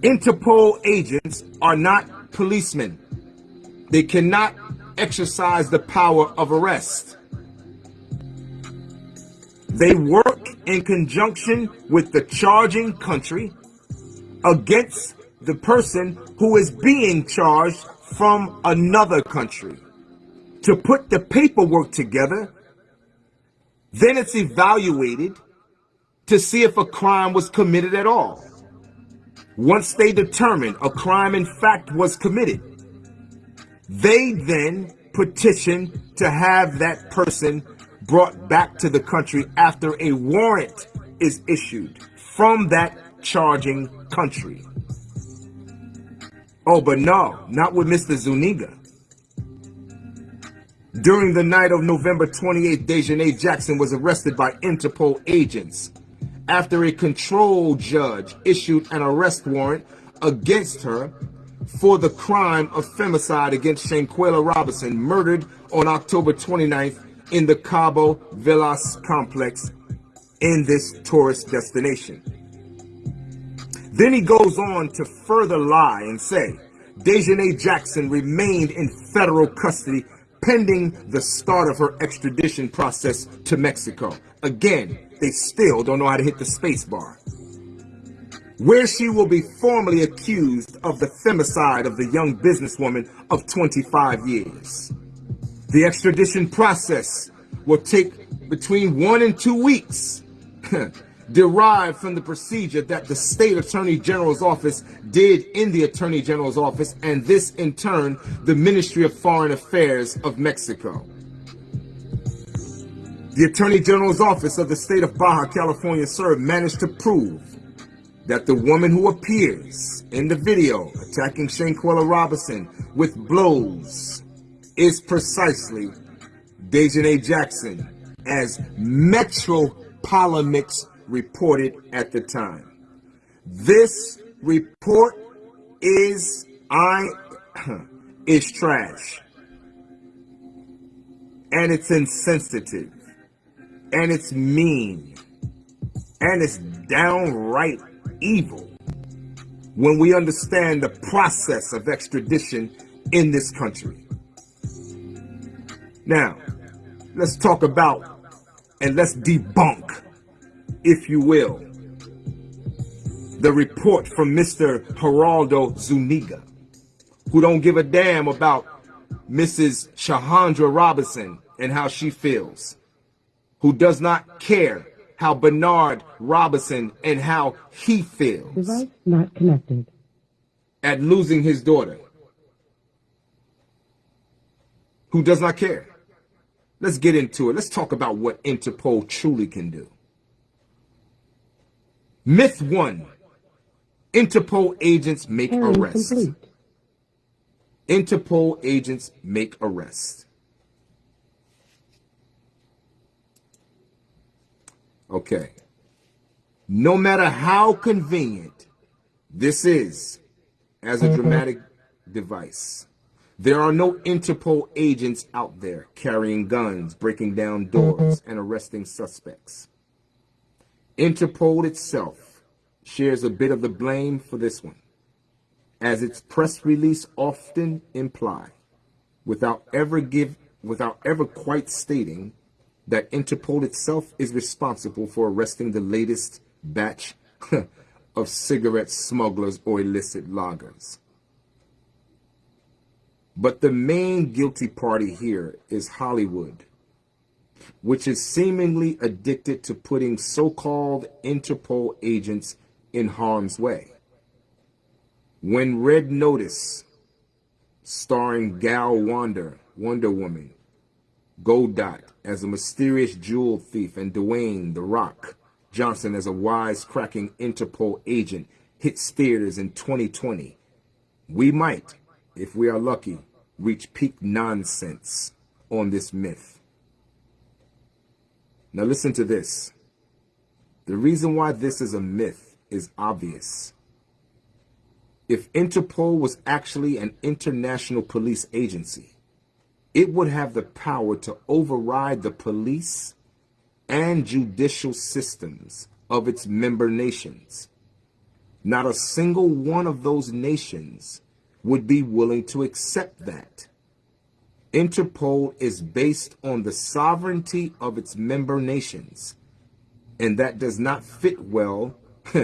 Interpol agents are not policemen. They cannot exercise the power of arrest. They work in conjunction with the charging country against the person who is being charged from another country to put the paperwork together. Then it's evaluated to see if a crime was committed at all. Once they determine a crime in fact was committed, they then petition to have that person brought back to the country after a warrant is issued from that charging country. Oh, but no, not with Mr. Zuniga. During the night of November 28th, Daejhanae Jackson was arrested by Interpol agents after a control judge issued an arrest warrant against her for the crime of femicide against Shanquella Robinson, murdered on October 29th in the Cabo Villas complex in this tourist destination. Then he goes on to further lie and say, Daejhanae Jackson remained in federal custody pending the start of her extradition process to Mexico. Again, they still don't know how to hit the space bar. Where she will be formally accused of the femicide of the young businesswoman of 25 years. The extradition process will take between one and two weeks, derived from the procedure that the state attorney general's office did in the attorney general's office, and this in turn, the Ministry of Foreign Affairs of Mexico. The attorney general's office of the state of Baja California Sur managed to prove that the woman who appears in the video attacking Shanquella Robinson with blows is precisely Daejhanae Jackson, as Metro Polymix reported at the time. This report is I is trash. And it's insensitive. And it's mean. And it's downright evil when we understand the process of extradition in this country. Now, let's talk about and let's debunk, if you will, the report from Mr. Geraldo Zuniga, who don't give a damn about Mrs. Shahandra Robinson and how she feels, who does not care how Bernard Robinson and how he feels. Device not connected. At losing his daughter, who does not care. Let's get into it. Let's talk about what Interpol truly can do. Myth one, Interpol agents make arrests. Interpol agents make arrests. Okay. No matter how convenient this is as a mm-hmm. dramatic device, there are no Interpol agents out there carrying guns, breaking down doors, mm-hmm. and arresting suspects. Interpol itself shares a bit of the blame for this one, as its press release often imply, without ever give, without ever quite stating that Interpol itself is responsible for arresting the latest batch of cigarette smugglers or illicit loggers. But the main guilty party here is Hollywood, which is seemingly addicted to putting so-called Interpol agents in harm's way. When Red Notice, starring Gal Wanda, Wonder Woman, Gadot as a mysterious jewel thief, and Dwayne The Rock Johnson as a wise-cracking Interpol agent hits theaters in 2020, we might if we are lucky, reach peak nonsense on this myth. Now listen to this. The reason why this is a myth is obvious. If Interpol was actually an international police agency, it would have the power to override the police and judicial systems of its member nations. Not a single one of those nations would be willing to accept that. Interpol is based on the sovereignty of its member nations, and that does not fit well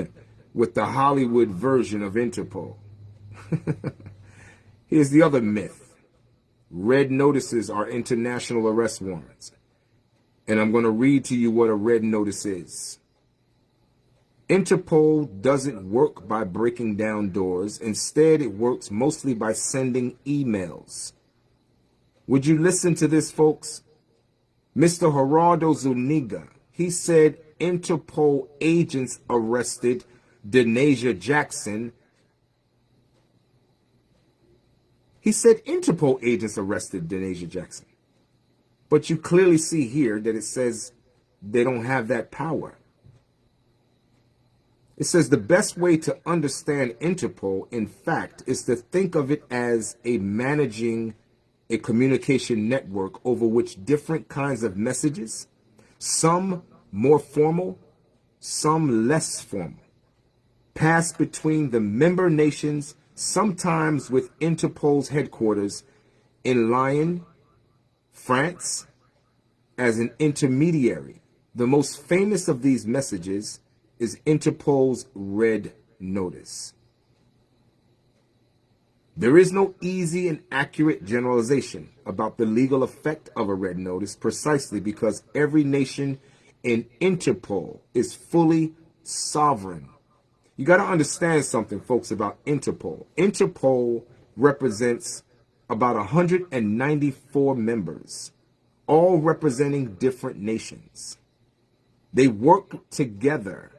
with the Hollywood version of Interpol. Here's the other myth. Red notices are international arrest warrants. And I'm going to read to you what a red notice is. Interpol doesn't work by breaking down doors. Instead, it works mostly by sending emails. Would you listen to this, folks? Mr. Gerardo Zuniga, he said Interpol agents arrested Denasia Jackson. He said Interpol agents arrested Denasia Jackson. But you clearly see here that it says they don't have that power. It says the best way to understand Interpol, in fact, is to think of it as a managing a communication network over which different kinds of messages, some more formal, some less formal, pass between the member nations, sometimes with Interpol's headquarters in Lyon, France, as an intermediary. The most famous of these messages is Interpol's red notice. There is no easy and accurate generalization about the legal effect of a red notice precisely because every nation in Interpol is fully sovereign. You got to understand something, folks, about Interpol. Interpol represents about 194 members, all representing different nations. They work together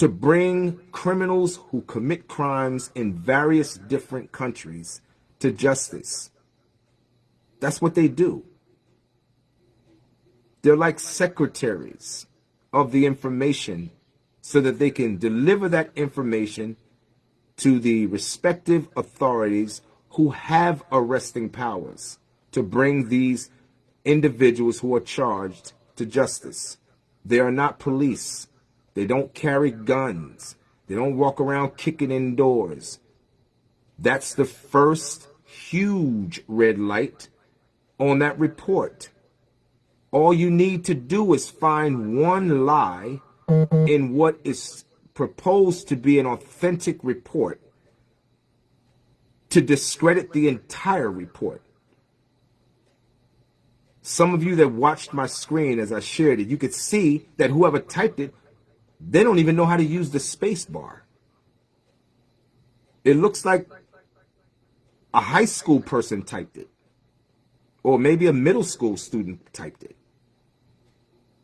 to bring criminals who commit crimes in various different countries to justice. That's what they do. They're like secretaries of the information so that they can deliver that information to the respective authorities who have arresting powers to bring these individuals who are charged to justice. They are not police. They don't carry guns. They don't walk around kicking in doors. That's the first huge red light on that report. All you need to do is find one lie in what is proposed to be an authentic report to discredit the entire report. Some of you that watched my screen as I shared it, you could see that whoever typed it they don't even know how to use the space bar. It looks like a high school person typed it. Or maybe a middle school student typed it.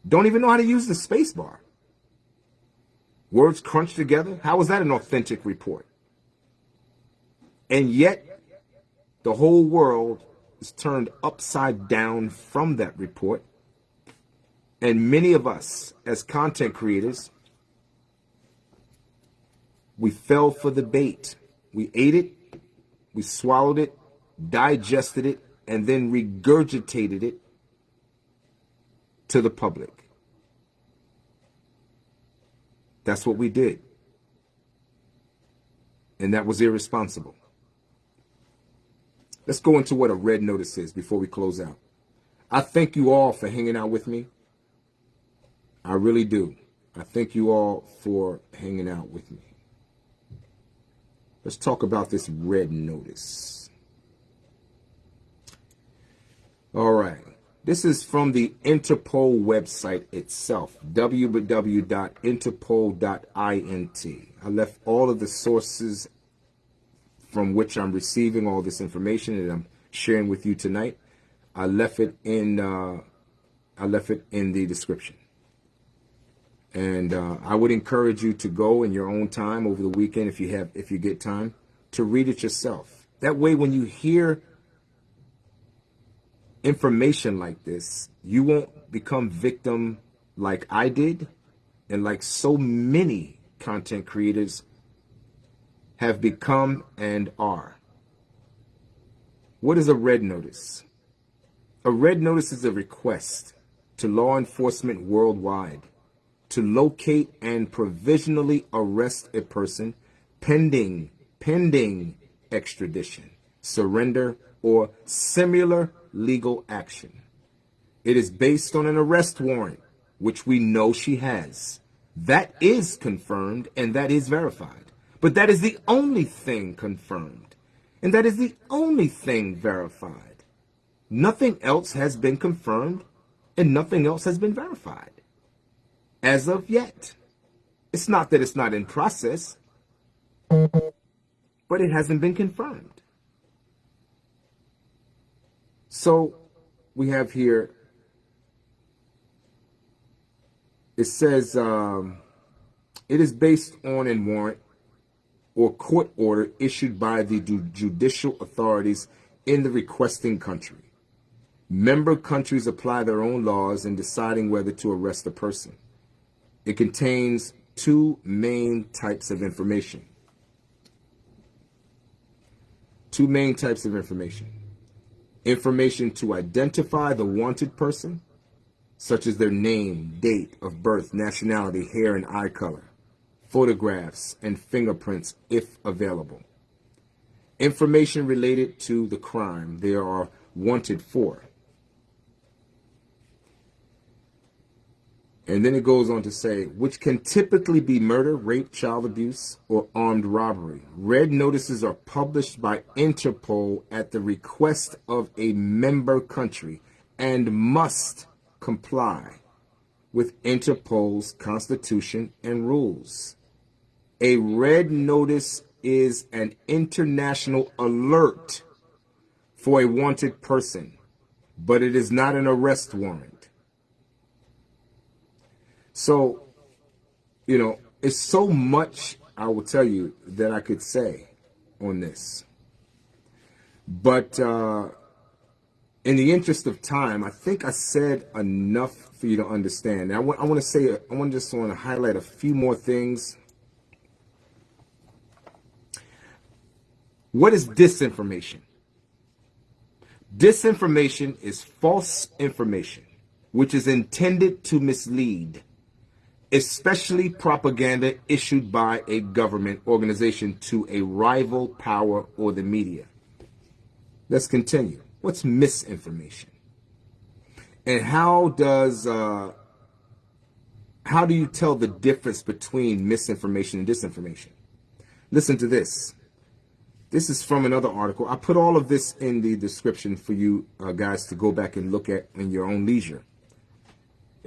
Don't even know how to use the space bar. Words crunched together. How is that an authentic report? And yet, the whole world is turned upside down from that report. And many of us, as content creators, we fell for the bait. We ate it, we swallowed it, digested it, and then regurgitated it to the public. That's what we did. And that was irresponsible. Let's go into what a red notice is before we close out. I thank you all for hanging out with me. I really do. I thank you all for hanging out with me. Let's talk about this red notice. All right. This is from the Interpol website itself, www.interpol.int. I left all of the sources from which I'm receiving all this information that I'm sharing with you tonight. I left it in uh, I left it in the description. And uh, I would encourage you to go in your own time over the weekend if you have if you get time to read it yourself. That way when you hear information like this, you won't become victim like I did and like so many content creators have become and are. What is a red notice? A red notice is a request to law enforcement worldwide to locate and provisionally arrest a person pending, pending extradition, surrender, or similar legal action. It is based on an arrest warrant, which we know she has. That is confirmed and that is verified. But that is the only thing confirmed. And that is the only thing verified. Nothing else has been confirmed and nothing else has been verified. As of yet. It's not that it's not in process, but it hasn't been confirmed. So we have here, it says, um, it is based on and warrant or court order issued by the judicial authorities in the requesting country. Member countries apply their own laws in deciding whether to arrest a person. It contains two main types of information. Two main types of information. Information to identify the wanted person, such as their name, date of birth, nationality, hair and eye color photographs, and fingerprints if available. Information related to the crime they are wanted for. And then it goes on to say, which can typically be murder, rape, child abuse, or armed robbery. Red notices are published by Interpol at the request of a member country and must comply with Interpol's constitution and rules. A red notice is an international alert for a wanted person, but it is not an arrest warrant. So, you know, it's so much I will tell you that I could say on this. But uh, in the interest of time, I think I said enough for you to understand. Now, I want, I want to say, I want just want to highlight a few more things What is disinformation? Disinformation is false information, which is intended to mislead, especially propaganda issued by a government organization to a rival power or the media. Let's continue. What's misinformation? And how does uh, how do you tell the difference between misinformation and disinformation? Listen to this. This is from another article. I put all of this in the description for you uh, guys to go back and look at in your own leisure.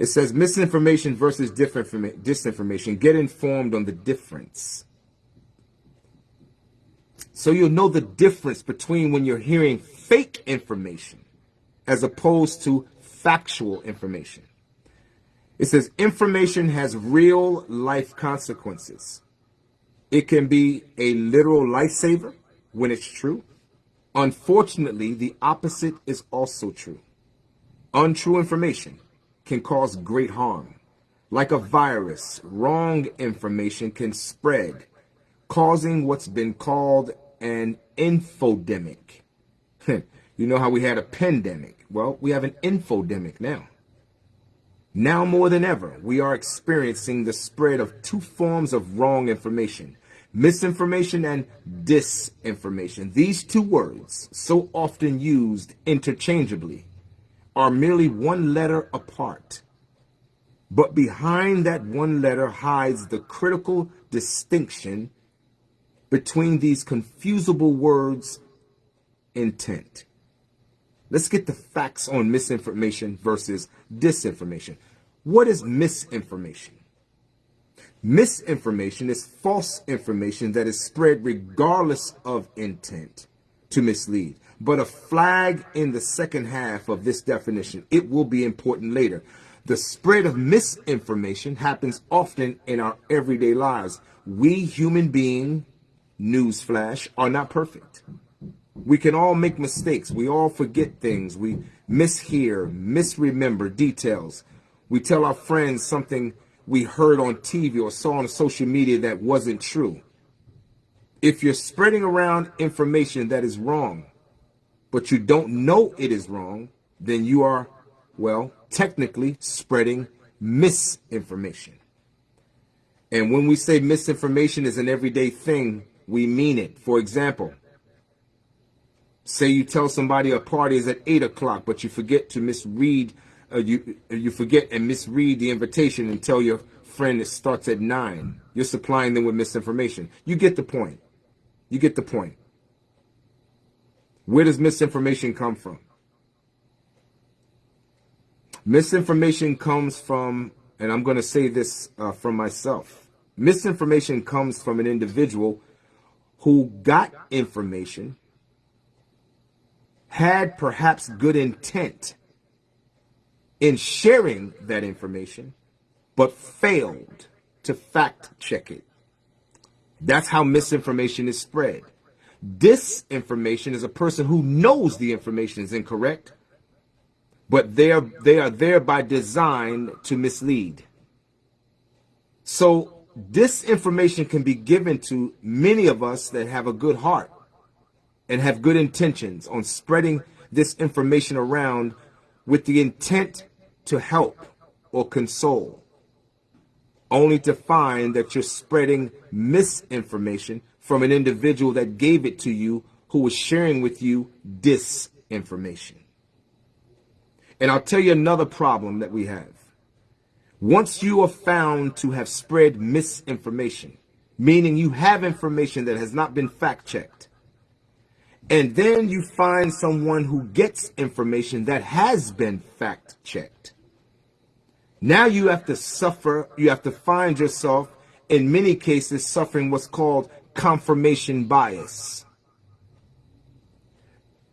It says misinformation versus different disinformation. Get informed on the difference. So you'll know the difference between when you're hearing fake information as opposed to factual information. It says information has real life consequences. It can be a literal lifesaver when it's true. Unfortunately, the opposite is also true. Untrue information can cause great harm. Like a virus, wrong information can spread, causing what's been called an infodemic. you know how we had a pandemic? Well, we have an infodemic now. Now more than ever, we are experiencing the spread of two forms of wrong information Misinformation and disinformation, these two words, so often used interchangeably, are merely one letter apart. But behind that one letter hides the critical distinction between these confusable words, intent. Let's get the facts on misinformation versus disinformation. What is misinformation? Misinformation is false information that is spread regardless of intent to mislead. But a flag in the second half of this definition, it will be important later. The spread of misinformation happens often in our everyday lives. We human beings, newsflash, are not perfect. We can all make mistakes. We all forget things. We mishear, misremember details. We tell our friends something we heard on TV or saw on social media that wasn't true. If you're spreading around information that is wrong, but you don't know it is wrong, then you are, well, technically spreading misinformation. And when we say misinformation is an everyday thing, we mean it. For example, say you tell somebody a party is at 8 o'clock, but you forget to misread uh, you you forget and misread the invitation and tell your friend it starts at nine. You're supplying them with misinformation. You get the point. You get the point. Where does misinformation come from? Misinformation comes from, and I'm going to say this uh, from myself. Misinformation comes from an individual who got information, had perhaps good intent in sharing that information, but failed to fact check it. That's how misinformation is spread. Disinformation is a person who knows the information is incorrect, but they are, they are there by design to mislead. So disinformation can be given to many of us that have a good heart and have good intentions on spreading this information around with the intent to help or console, only to find that you're spreading misinformation from an individual that gave it to you who was sharing with you disinformation. And I'll tell you another problem that we have. Once you are found to have spread misinformation, meaning you have information that has not been fact checked, and then you find someone who gets information that has been fact checked. Now you have to suffer, you have to find yourself, in many cases, suffering what's called confirmation bias.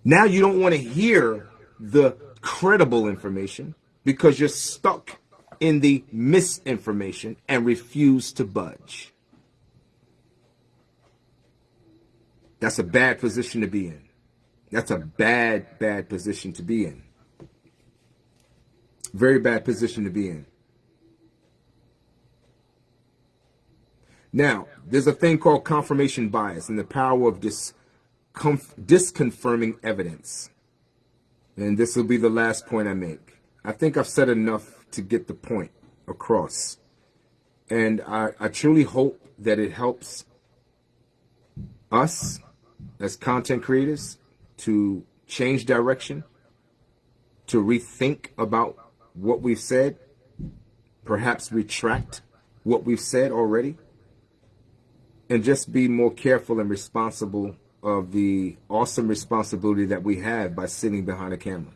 Now you don't want to hear the credible information because you're stuck in the misinformation and refuse to budge. That's a bad position to be in. That's a bad, bad position to be in. Very bad position to be in. Now, there's a thing called confirmation bias and the power of dis disconfirming evidence. And this will be the last point I make. I think I've said enough to get the point across. And I, I truly hope that it helps us as content creators to change direction, to rethink about what we've said, perhaps retract what we've said already, and just be more careful and responsible of the awesome responsibility that we have by sitting behind a camera.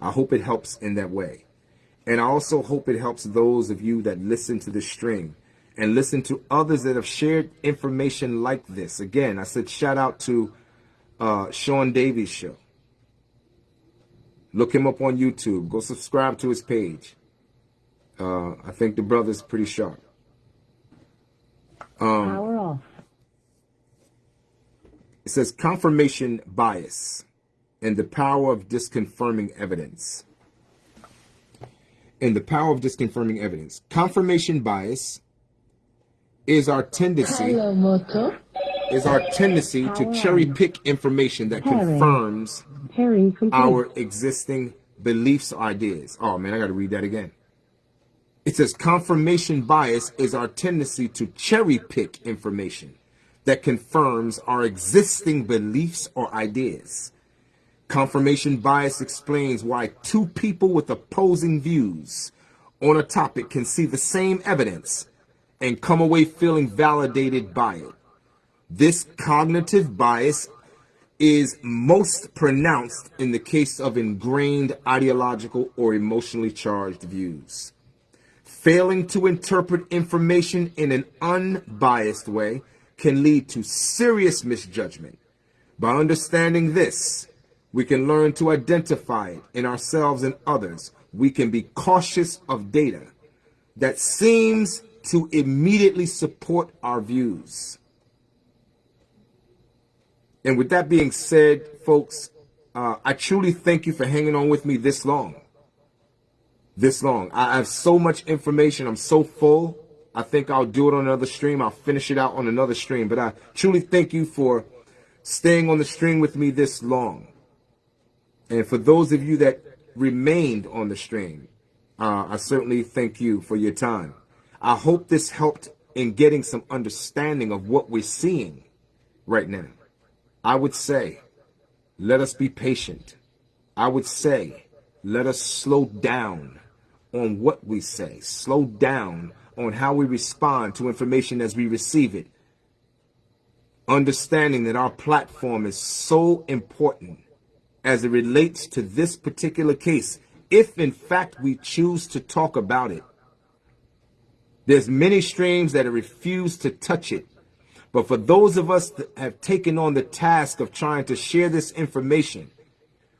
I hope it helps in that way. And I also hope it helps those of you that listen to the stream and listen to others that have shared information like this. Again, I said shout out to uh, Sean Davies show. Look him up on YouTube. Go subscribe to his page. Uh, I think the brother's pretty sharp. Um, Power off. It says confirmation bias and the power of disconfirming evidence. And the power of disconfirming evidence. Confirmation bias is our tendency Hello, is our tendency to cherry pick information that confirms our existing beliefs or ideas. Oh man, I got to read that again. It says confirmation bias is our tendency to cherry pick information that confirms our existing beliefs or ideas. Confirmation bias explains why two people with opposing views on a topic can see the same evidence and come away feeling validated by it. This cognitive bias is most pronounced in the case of ingrained ideological or emotionally charged views. Failing to interpret information in an unbiased way can lead to serious misjudgment. By understanding this, we can learn to identify it in ourselves and others. We can be cautious of data that seems to immediately support our views. And with that being said, folks, uh, I truly thank you for hanging on with me this long. This long. I have so much information. I'm so full. I think I'll do it on another stream. I'll finish it out on another stream. But I truly thank you for staying on the stream with me this long. And for those of you that remained on the stream, uh, I certainly thank you for your time. I hope this helped in getting some understanding of what we're seeing right now. I would say, let us be patient. I would say, let us slow down on what we say. Slow down on how we respond to information as we receive it. Understanding that our platform is so important as it relates to this particular case, if in fact we choose to talk about it. There's many streams that refuse to touch it. But for those of us that have taken on the task of trying to share this information,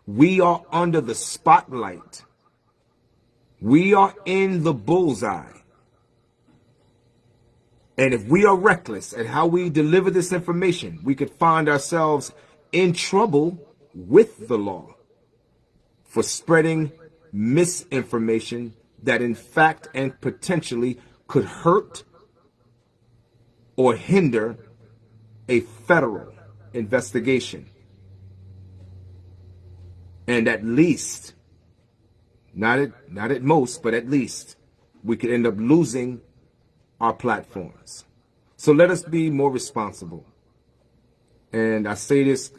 we are under the spotlight. We are in the bullseye. And if we are reckless at how we deliver this information, we could find ourselves in trouble with the law for spreading misinformation that in fact and potentially could hurt or hinder a federal investigation. And at least, not at, not at most, but at least, we could end up losing our platforms. So let us be more responsible. And I say this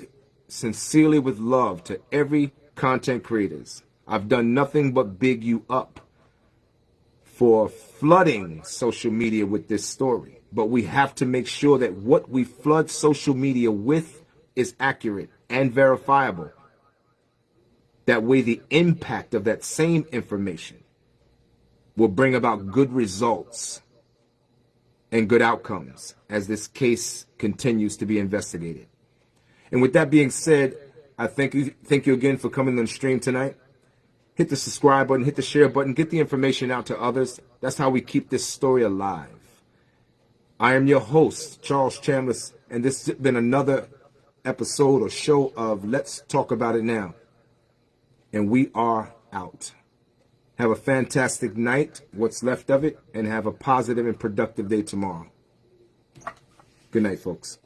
sincerely with love to every content creators. I've done nothing but big you up for flooding social media with this story. But we have to make sure that what we flood social media with is accurate and verifiable. That way the impact of that same information will bring about good results and good outcomes as this case continues to be investigated. And with that being said, I thank you thank you again for coming on stream tonight. Hit the subscribe button, hit the share button, get the information out to others. That's how we keep this story alive. I am your host, Charles Chambliss, and this has been another episode or show of Let's Talk About It Now. And we are out. Have a fantastic night, what's left of it, and have a positive and productive day tomorrow. Good night, folks.